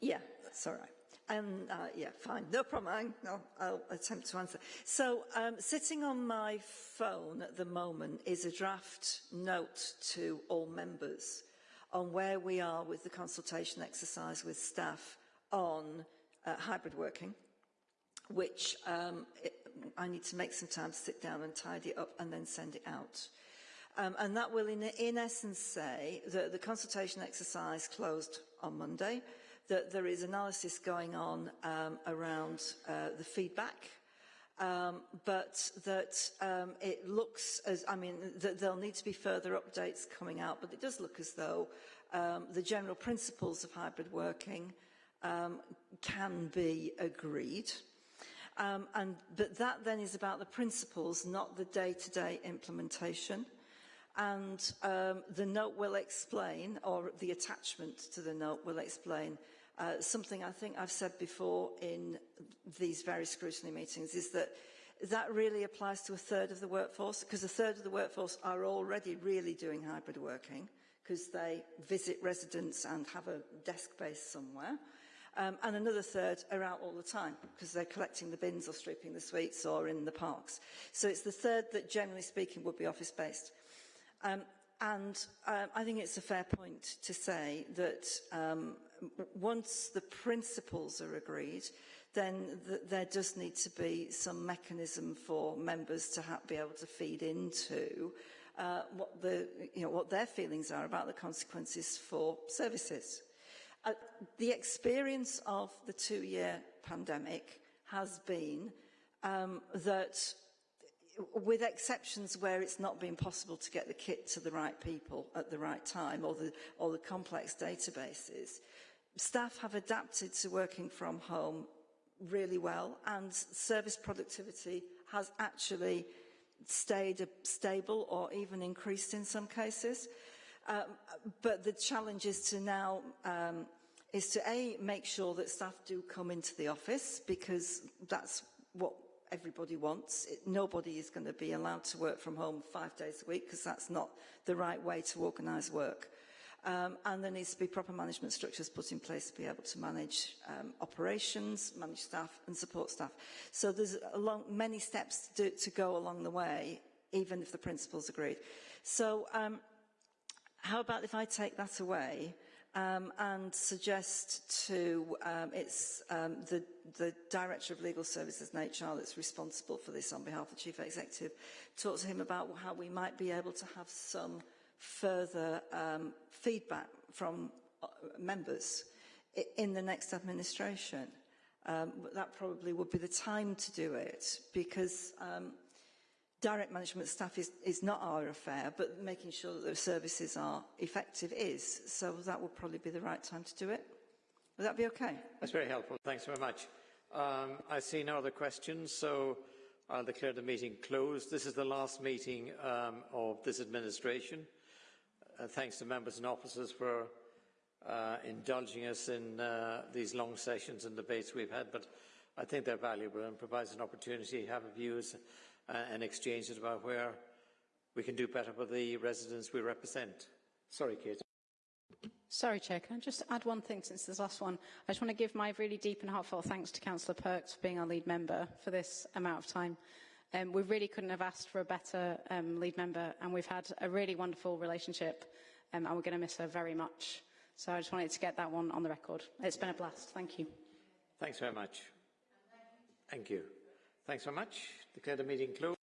yeah, that's all right. Um, uh, yeah, fine, no problem. I'll, I'll attempt to answer. So, um, sitting on my phone at the moment is a draft note to all members on where we are with the consultation exercise with staff on uh, hybrid working, which um, it, I need to make some time to sit down and tidy up and then send it out. Um, and that will, in, in essence, say that the consultation exercise closed on Monday that there is analysis going on um, around uh, the feedback, um, but that um, it looks as, I mean, that there'll need to be further updates coming out, but it does look as though um, the general principles of hybrid working um, can be agreed. Um, and, but that then is about the principles, not the day-to-day -day implementation. And um, the note will explain, or the attachment to the note will explain uh, something I think I've said before in these various scrutiny meetings is that that really applies to a third of the workforce because a third of the workforce are already really doing hybrid working because they visit residents and have a desk base somewhere. Um, and another third are out all the time because they're collecting the bins or stripping the sweets or in the parks. So it's the third that generally speaking would be office based. Um, and um, I think it's a fair point to say that um, once the principles are agreed, then th there does need to be some mechanism for members to be able to feed into uh, what, the, you know, what their feelings are about the consequences for services. Uh, the experience of the two-year pandemic has been um, that with exceptions where it's not been possible to get the kit to the right people at the right time or the, or the complex databases, staff have adapted to working from home really well and service productivity has actually stayed stable or even increased in some cases. Um, but the challenge is to now um, is to A, make sure that staff do come into the office because that's what everybody wants. It, nobody is going to be allowed to work from home five days a week because that's not the right way to organise work. Um, and there needs to be proper management structures put in place to be able to manage um, operations, manage staff and support staff. So there's long, many steps to, do, to go along the way, even if the principals agreed. So um, how about if I take that away um, and suggest to um, it's um, the, the Director of Legal Services and HR that's responsible for this on behalf of the Chief Executive, talk to him about how we might be able to have some further um, feedback from uh, members in the next administration. Um, that probably would be the time to do it because um, direct management staff is, is not our affair, but making sure that the services are effective is. So that would probably be the right time to do it. Would that be okay? That's very helpful. Thanks very much. Um, I see no other questions, so I'll declare the meeting closed. This is the last meeting um, of this administration. Uh, thanks to members and officers for uh, indulging us in uh, these long sessions and debates we've had, but I think they're valuable and provides an opportunity to have views and exchanges about where we can do better for the residents we represent. Sorry, Kate. Sorry, Chair, can I just add one thing since this last one? I just want to give my really deep and heartfelt thanks to Councillor Perks for being our lead member for this amount of time. Um, we really couldn't have asked for a better um, lead member, and we've had a really wonderful relationship, um, and we're going to miss her very much. So I just wanted to get that one on the record. It's been a blast. Thank you. Thanks very much. Thank you. Thanks very much. Declare the meeting closed.